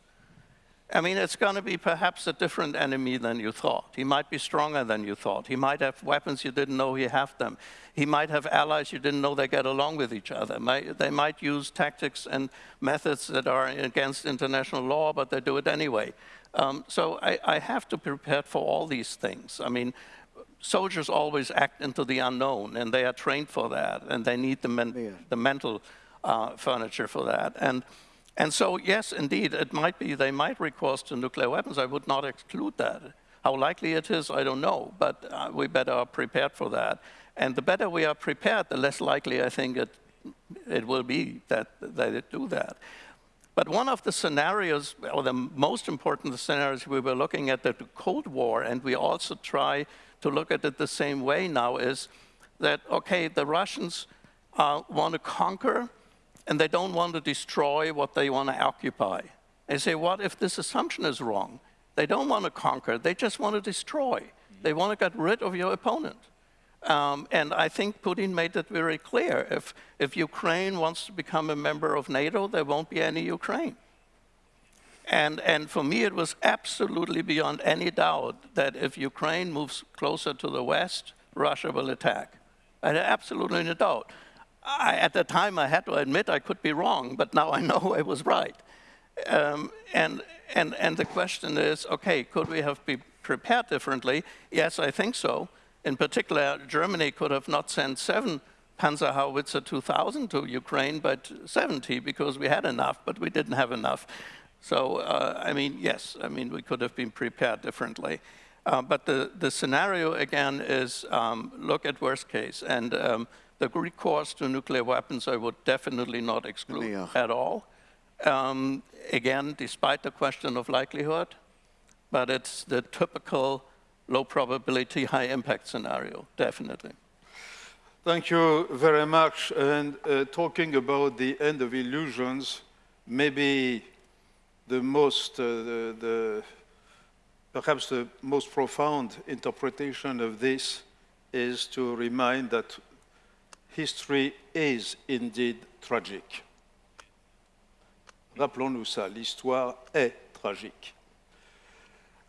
I mean, it's going to be perhaps a different enemy than you thought. He might be stronger than you thought. He might have weapons you didn't know he have them. He might have allies you didn't know they get along with each other. They might use tactics and methods that are against international law, but they do it anyway. Um, so I, I have to prepare for all these things. I mean, soldiers always act into the unknown, and they are trained for that, and they need the, men yeah. the mental uh, furniture for that. And and so, yes, indeed, it might be they might recourse to nuclear weapons. I would not exclude that. How likely it is, I don't know, but uh, we better are prepared for that. And the better we are prepared, the less likely I think it, it will be that they do that. But one of the scenarios, or the most important scenarios we were looking at the Cold War, and we also try to look at it the same way now, is that, okay, the Russians uh, want to conquer, and they don't want to destroy what they want to occupy. They say, what if this assumption is wrong? They don't want to conquer, they just want to destroy. They want to get rid of your opponent. Um, and I think Putin made it very clear. If, if Ukraine wants to become a member of NATO, there won't be any Ukraine. And, and for me, it was absolutely beyond any doubt that if Ukraine moves closer to the West, Russia will attack. I had absolutely no doubt. I, at the time, I had to admit I could be wrong, but now I [laughs] know I was right. Um, and, and, and the question is, okay, could we have been prepared differently? Yes, I think so. In particular, Germany could have not sent seven Panzerhaubitze 2000 to Ukraine, but 70 because we had enough, but we didn't have enough. So, uh, I mean, yes, I mean, we could have been prepared differently. Uh, but the, the scenario, again, is um, look at worst case. And um, the recourse to nuclear weapons I would definitely not exclude yeah. at all. Um, again, despite the question of likelihood, but it's the typical low probability, high impact scenario, definitely. Thank you very much. And uh, talking about the end of illusions, maybe the most, uh, the, the, perhaps the most profound interpretation of this is to remind that history is indeed tragic. Rappelons-nous ça, l'histoire est tragique.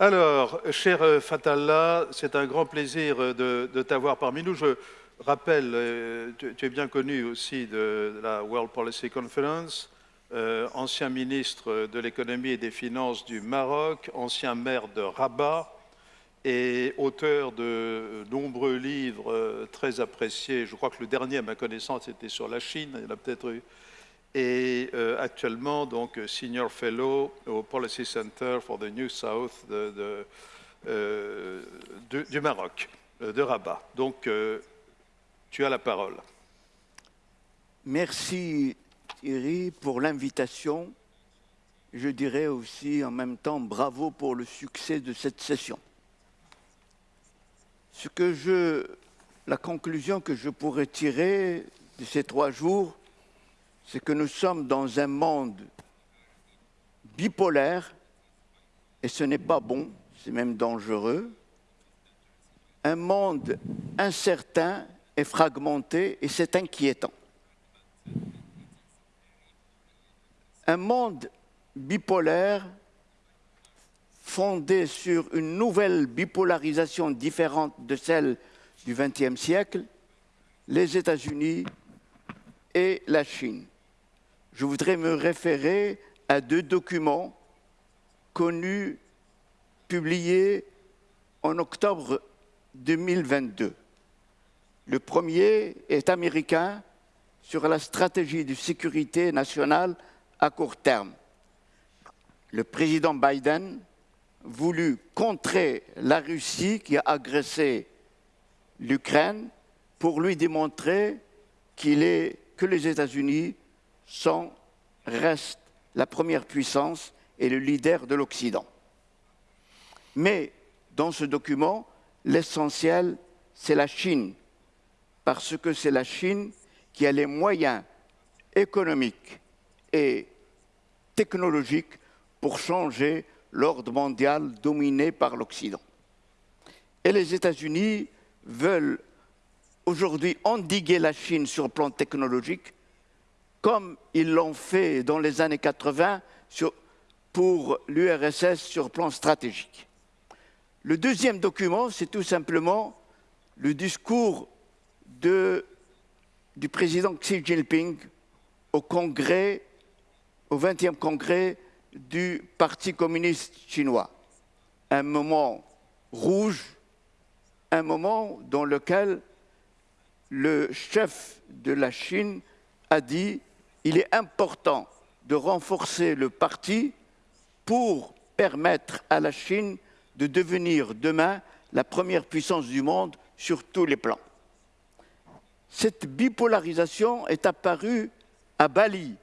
Alors, cher Fatallah, c'est un grand plaisir de, t'avoir parmi nous. Je rappelle, euh, tu, es bien connu aussi de la World Policy Conference, euh, ancien ministre de l'économie et des finances du Maroc, ancien maire de Rabat, et auteur de nombreux livres euh, très appréciés. Je crois que le dernier, à ma connaissance, était sur la Chine, il y en a peut-être eu. Et euh, actuellement, donc, Senior Fellow au Policy Center for the New South du Maroc, de Rabat. Donc, tu as la parole. Merci Thierry pour l'invitation. Je dirais aussi en même temps bravo pour le succès de cette session. Ce que je, la conclusion que je pourrais tirer de ces trois jours, c'est que nous sommes dans un monde bipolaire, et ce n'est pas bon, c'est même dangereux, un monde incertain et fragmenté, et c'est inquiétant. Un monde bipolaire fondée sur une nouvelle bipolarisation différente de celle du XXe siècle, les États-Unis et la Chine. Je voudrais me référer à deux documents connus, publiés en octobre 2022. Le premier est américain sur la stratégie de sécurité nationale à court terme. Le président Biden voulu contrer la Russie qui a agressé l'Ukraine pour lui démontrer qu'il est, que les États-Unis sont, restent la première puissance et le leader de l'Occident. Mais dans ce document, l'essentiel, c'est la Chine, parce que c'est la Chine qui a les moyens économiques et technologiques pour changer l'ordre mondial dominé par l'Occident. Et les États-Unis veulent aujourd'hui endiguer la Chine sur le plan technologique, comme ils l'ont fait dans les années 80 pour l'URSS sur le plan stratégique. Le deuxième document, c'est tout simplement le discours du président Xi Jinping au congrès, au 20e congrès du Parti communiste chinois. Un moment rouge, un moment dans lequel le chef de la Chine a dit il est important de renforcer le parti pour permettre à la Chine de devenir demain la première puissance du monde sur tous les plans. Cette bipolarisation est apparue à Bali.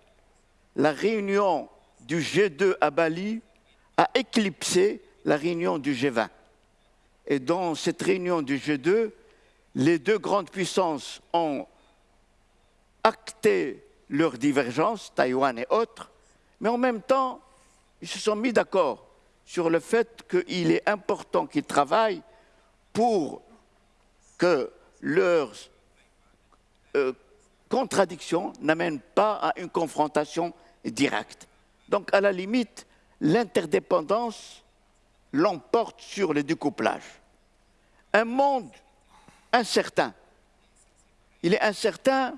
La réunion du G2 à Bali a éclipsé la réunion du G20. Et dans cette réunion du G2, les deux grandes puissances ont acté leurs divergences, Taïwan et autres, mais en même temps, ils se sont mis d'accord sur le fait qu'il est important qu'ils travaillent pour que leurs euh, contradictions n'amènent pas à une confrontation directe. Donc, à la limite, l'interdépendance l'emporte sur le découplage. Un monde incertain. Il est incertain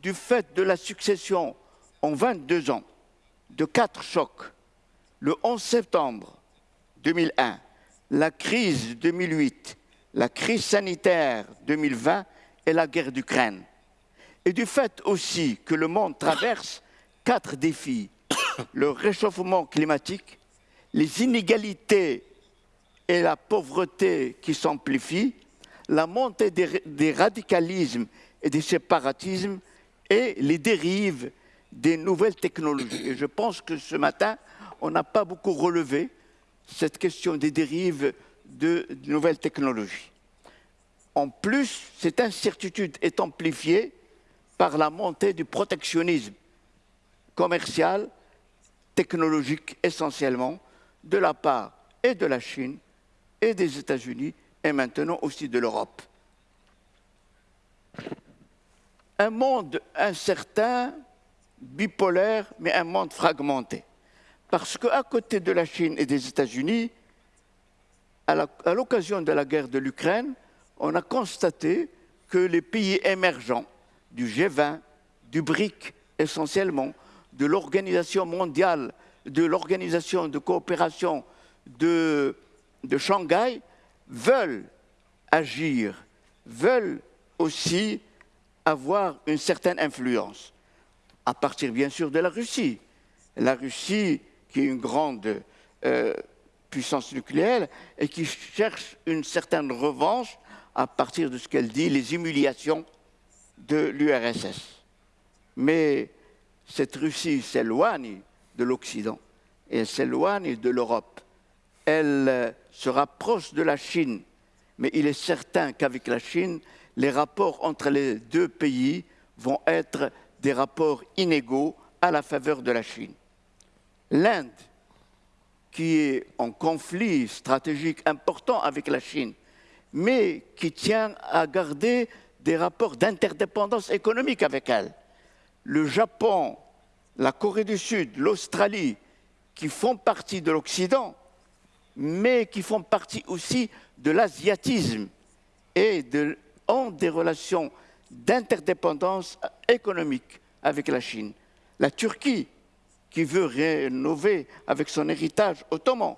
du fait de la succession en 22 ans de quatre chocs. Le 11 septembre 2001, la crise 2008, la crise sanitaire 2020 et la guerre d'Ukraine. Et du fait aussi que le monde traverse quatre défis [coughs] le réchauffement climatique, les inégalités et la pauvreté qui s'amplifient, la montée des, radicalismes et des séparatismes et les dérives des nouvelles technologies. Et je pense que ce matin, on n'a pas beaucoup relevé cette question des dérives de, nouvelles technologies. En plus, cette incertitude est amplifiée par la montée du protectionnisme commercial technologique essentiellement de la part et de la Chine et des États-Unis et maintenant aussi de l'Europe. Un monde incertain, bipolaire, mais un monde fragmenté. Parce qu'à côté de la Chine et des États-Unis, à l'occasion de la guerre de l'Ukraine, on a constaté que les pays émergents du G20, du BRIC essentiellement, de l'Organisation mondiale, de l'Organisation de coopération de, Shanghai veulent agir, veulent aussi avoir une certaine influence, à partir bien sûr de la Russie. La Russie, qui est une grande euh, puissance nucléaire et qui cherche une certaine revanche à partir de ce qu'elle dit, les humiliations de l'URSS. Mais cette Russie s'éloigne de l'Occident et s'éloigne de l'Europe. Elle euh, se rapproche de la Chine, mais il est certain qu'avec la Chine, les rapports entre les deux pays vont être des rapports inégaux à la faveur de la Chine. L'Inde, qui est en conflit stratégique important avec la Chine, mais qui tient à garder des rapports d'interdépendance économique avec elle, le Japon, la Corée du Sud, l'Australie qui font partie de l'Occident, mais qui font partie aussi de l'asiatisme et ont des relations d'interdépendance économique avec la Chine. La Turquie, qui veut rénover avec son héritage ottoman,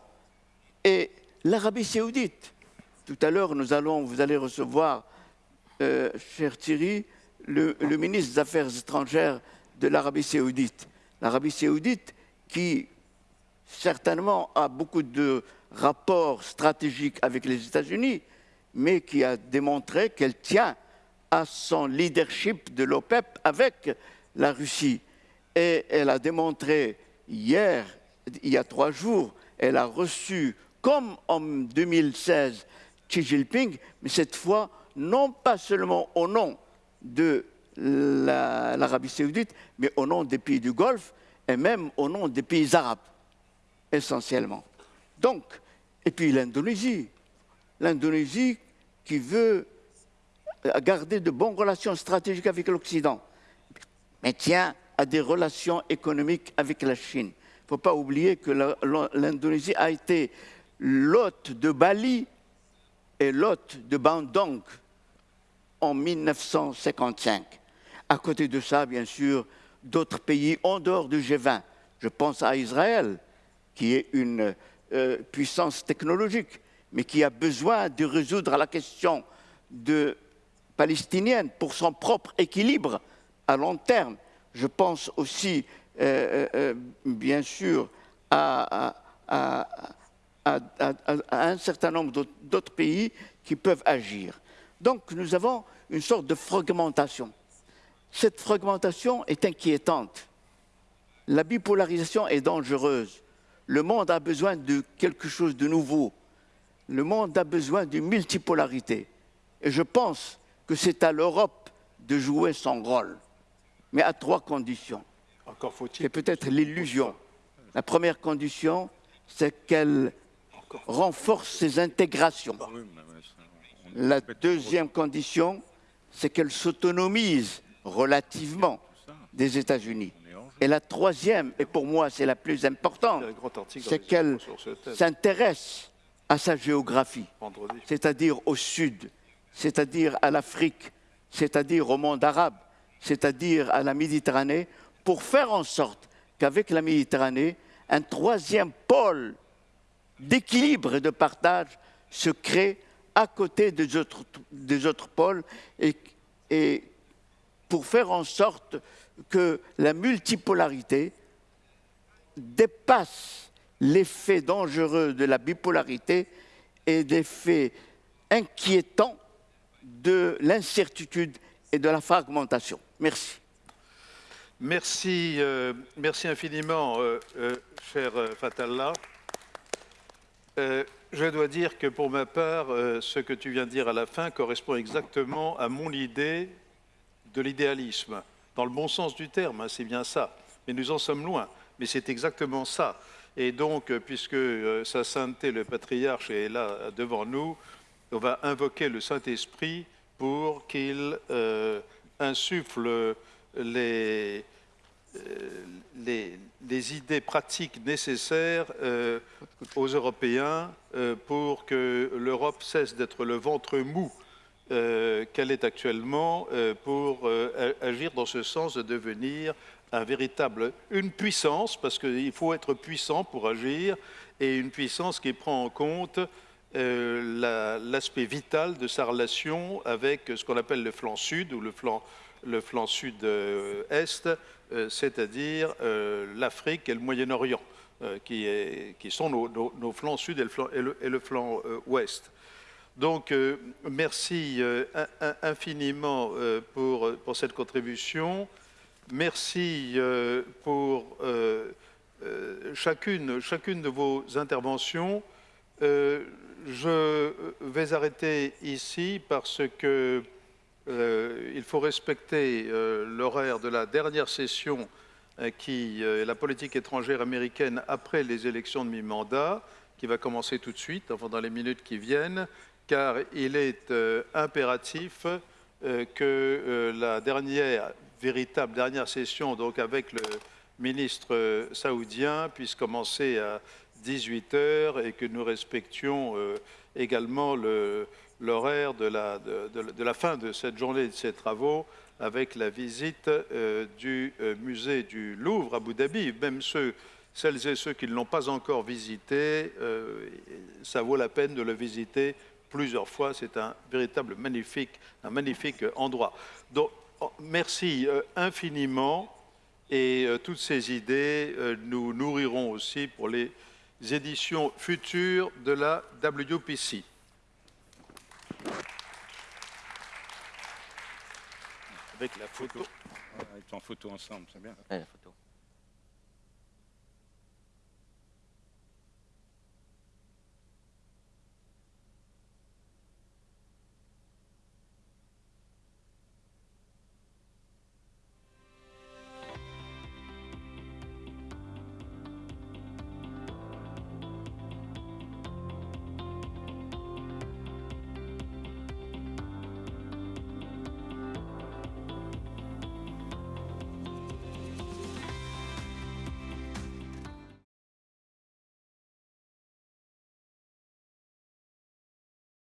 et l'Arabie saoudite. Tout à l'heure, nous allons, vous allez recevoir, euh, cher Thierry, le, ministre des Affaires étrangères de l'Arabie saoudite. L'Arabie saoudite qui certainement a beaucoup de rapports stratégiques avec les États-Unis, mais qui a démontré qu'elle tient à son leadership de l'OPEP avec la Russie. Et elle a démontré hier, il y a trois jours, elle a reçu, comme en 2016, Xi Jinping, mais cette fois, non pas seulement au nom de l'Arabie saoudite, mais au nom des pays du Golfe et même au nom des pays arabes, essentiellement. Donc, et puis l'Indonésie. L'Indonésie qui veut garder de bonnes relations stratégiques avec l'Occident, mais tient à des relations économiques avec la Chine. Il ne faut pas oublier que l'Indonésie a été l'hôte de Bali et l'hôte de Bandung en 1955. À côté de ça, bien sûr, d'autres pays en dehors du G20. Je pense à Israël, qui est une euh, puissance technologique, mais qui a besoin de résoudre la question palestinienne pour son propre équilibre à long terme. Je pense aussi, euh, euh, bien sûr, à, un certain nombre d'autres pays qui peuvent agir. Donc nous avons une sorte de fragmentation. Cette fragmentation est inquiétante. La bipolarisation est dangereuse. Le monde a besoin de quelque chose de nouveau. Le monde a besoin d'une multipolarité. Et je pense que c'est à l'Europe de jouer son rôle, mais à trois conditions. Encore faut-il. C'est peut-être l'illusion. La première condition, c'est qu'elle renforce ses intégrations. La deuxième condition, c'est qu'elle s'autonomise relativement des États-Unis. Et la troisième, et pour moi c'est la plus importante, c'est qu'elle s'intéresse à sa géographie, c'est-à-dire au sud, c'est-à-dire à l'Afrique, c'est-à-dire au monde arabe, c'est-à-dire à la Méditerranée, pour faire en sorte qu'avec la Méditerranée, un troisième pôle d'équilibre et de partage se crée à côté des autres, des autres pôles et, et pour faire en sorte que la multipolarité dépasse l'effet dangereux de la bipolarité et l'effet inquiétant de l'incertitude et de la fragmentation. Merci. Merci, euh, merci infiniment, euh, euh, cher Fatallah. Je dois dire que pour ma part, ce que tu viens de dire à la fin correspond exactement à mon idée de l'idéalisme, dans le bon sens du terme, hein, c'est bien ça. Mais nous en sommes loin, mais c'est exactement ça. Et donc, euh, puisque euh, Sa Sainteté, le patriarche, est là devant nous, on va invoquer le Saint-Esprit pour qu'il euh, insuffle les, les, idées pratiques nécessaires aux Européens pour que l'Europe cesse d'être le ventre mou euh, qu'elle est actuellement euh, pour euh, agir dans ce sens de devenir un véritable, une puissance, parce qu'il faut être puissant pour agir, et une puissance qui prend en compte l'aspect vital de sa relation avec ce qu'on appelle le flanc sud ou le flanc, le flanc sud-est, c'est-à-dire l'Afrique et le Moyen-Orient, qui, qui, sont nos, flancs sud et le flanc, ouest. Donc, euh, merci euh, infiniment euh, pour, cette contribution. Merci pour chacune de vos interventions. je vais arrêter ici parce que il faut respecter l'horaire de la dernière session qui est la politique étrangère américaine après les élections de mi-mandat, qui va commencer tout de suite, enfin dans les minutes qui viennent car il est euh, impératif euh, que euh, la dernière, véritable dernière session, donc avec ministre euh, saoudien puisse commencer à 18 heures et que nous respections euh, également le- l'horaire de la, fin de cette journée de ces travaux avec la visite euh, du euh, musée du Louvre à Abu Dhabi. Même celles et ceux qui ne l'ont pas encore visité, euh, ça vaut la peine de le visiter plusieurs fois. C'est un véritable magnifique, un magnifique endroit. Donc, oh, merci infiniment. Et toutes ces idées nous nourriront aussi pour les éditions futures de la WPC. Avec la photo. Avec en photo ensemble, c'est bien. Ouais, la photo.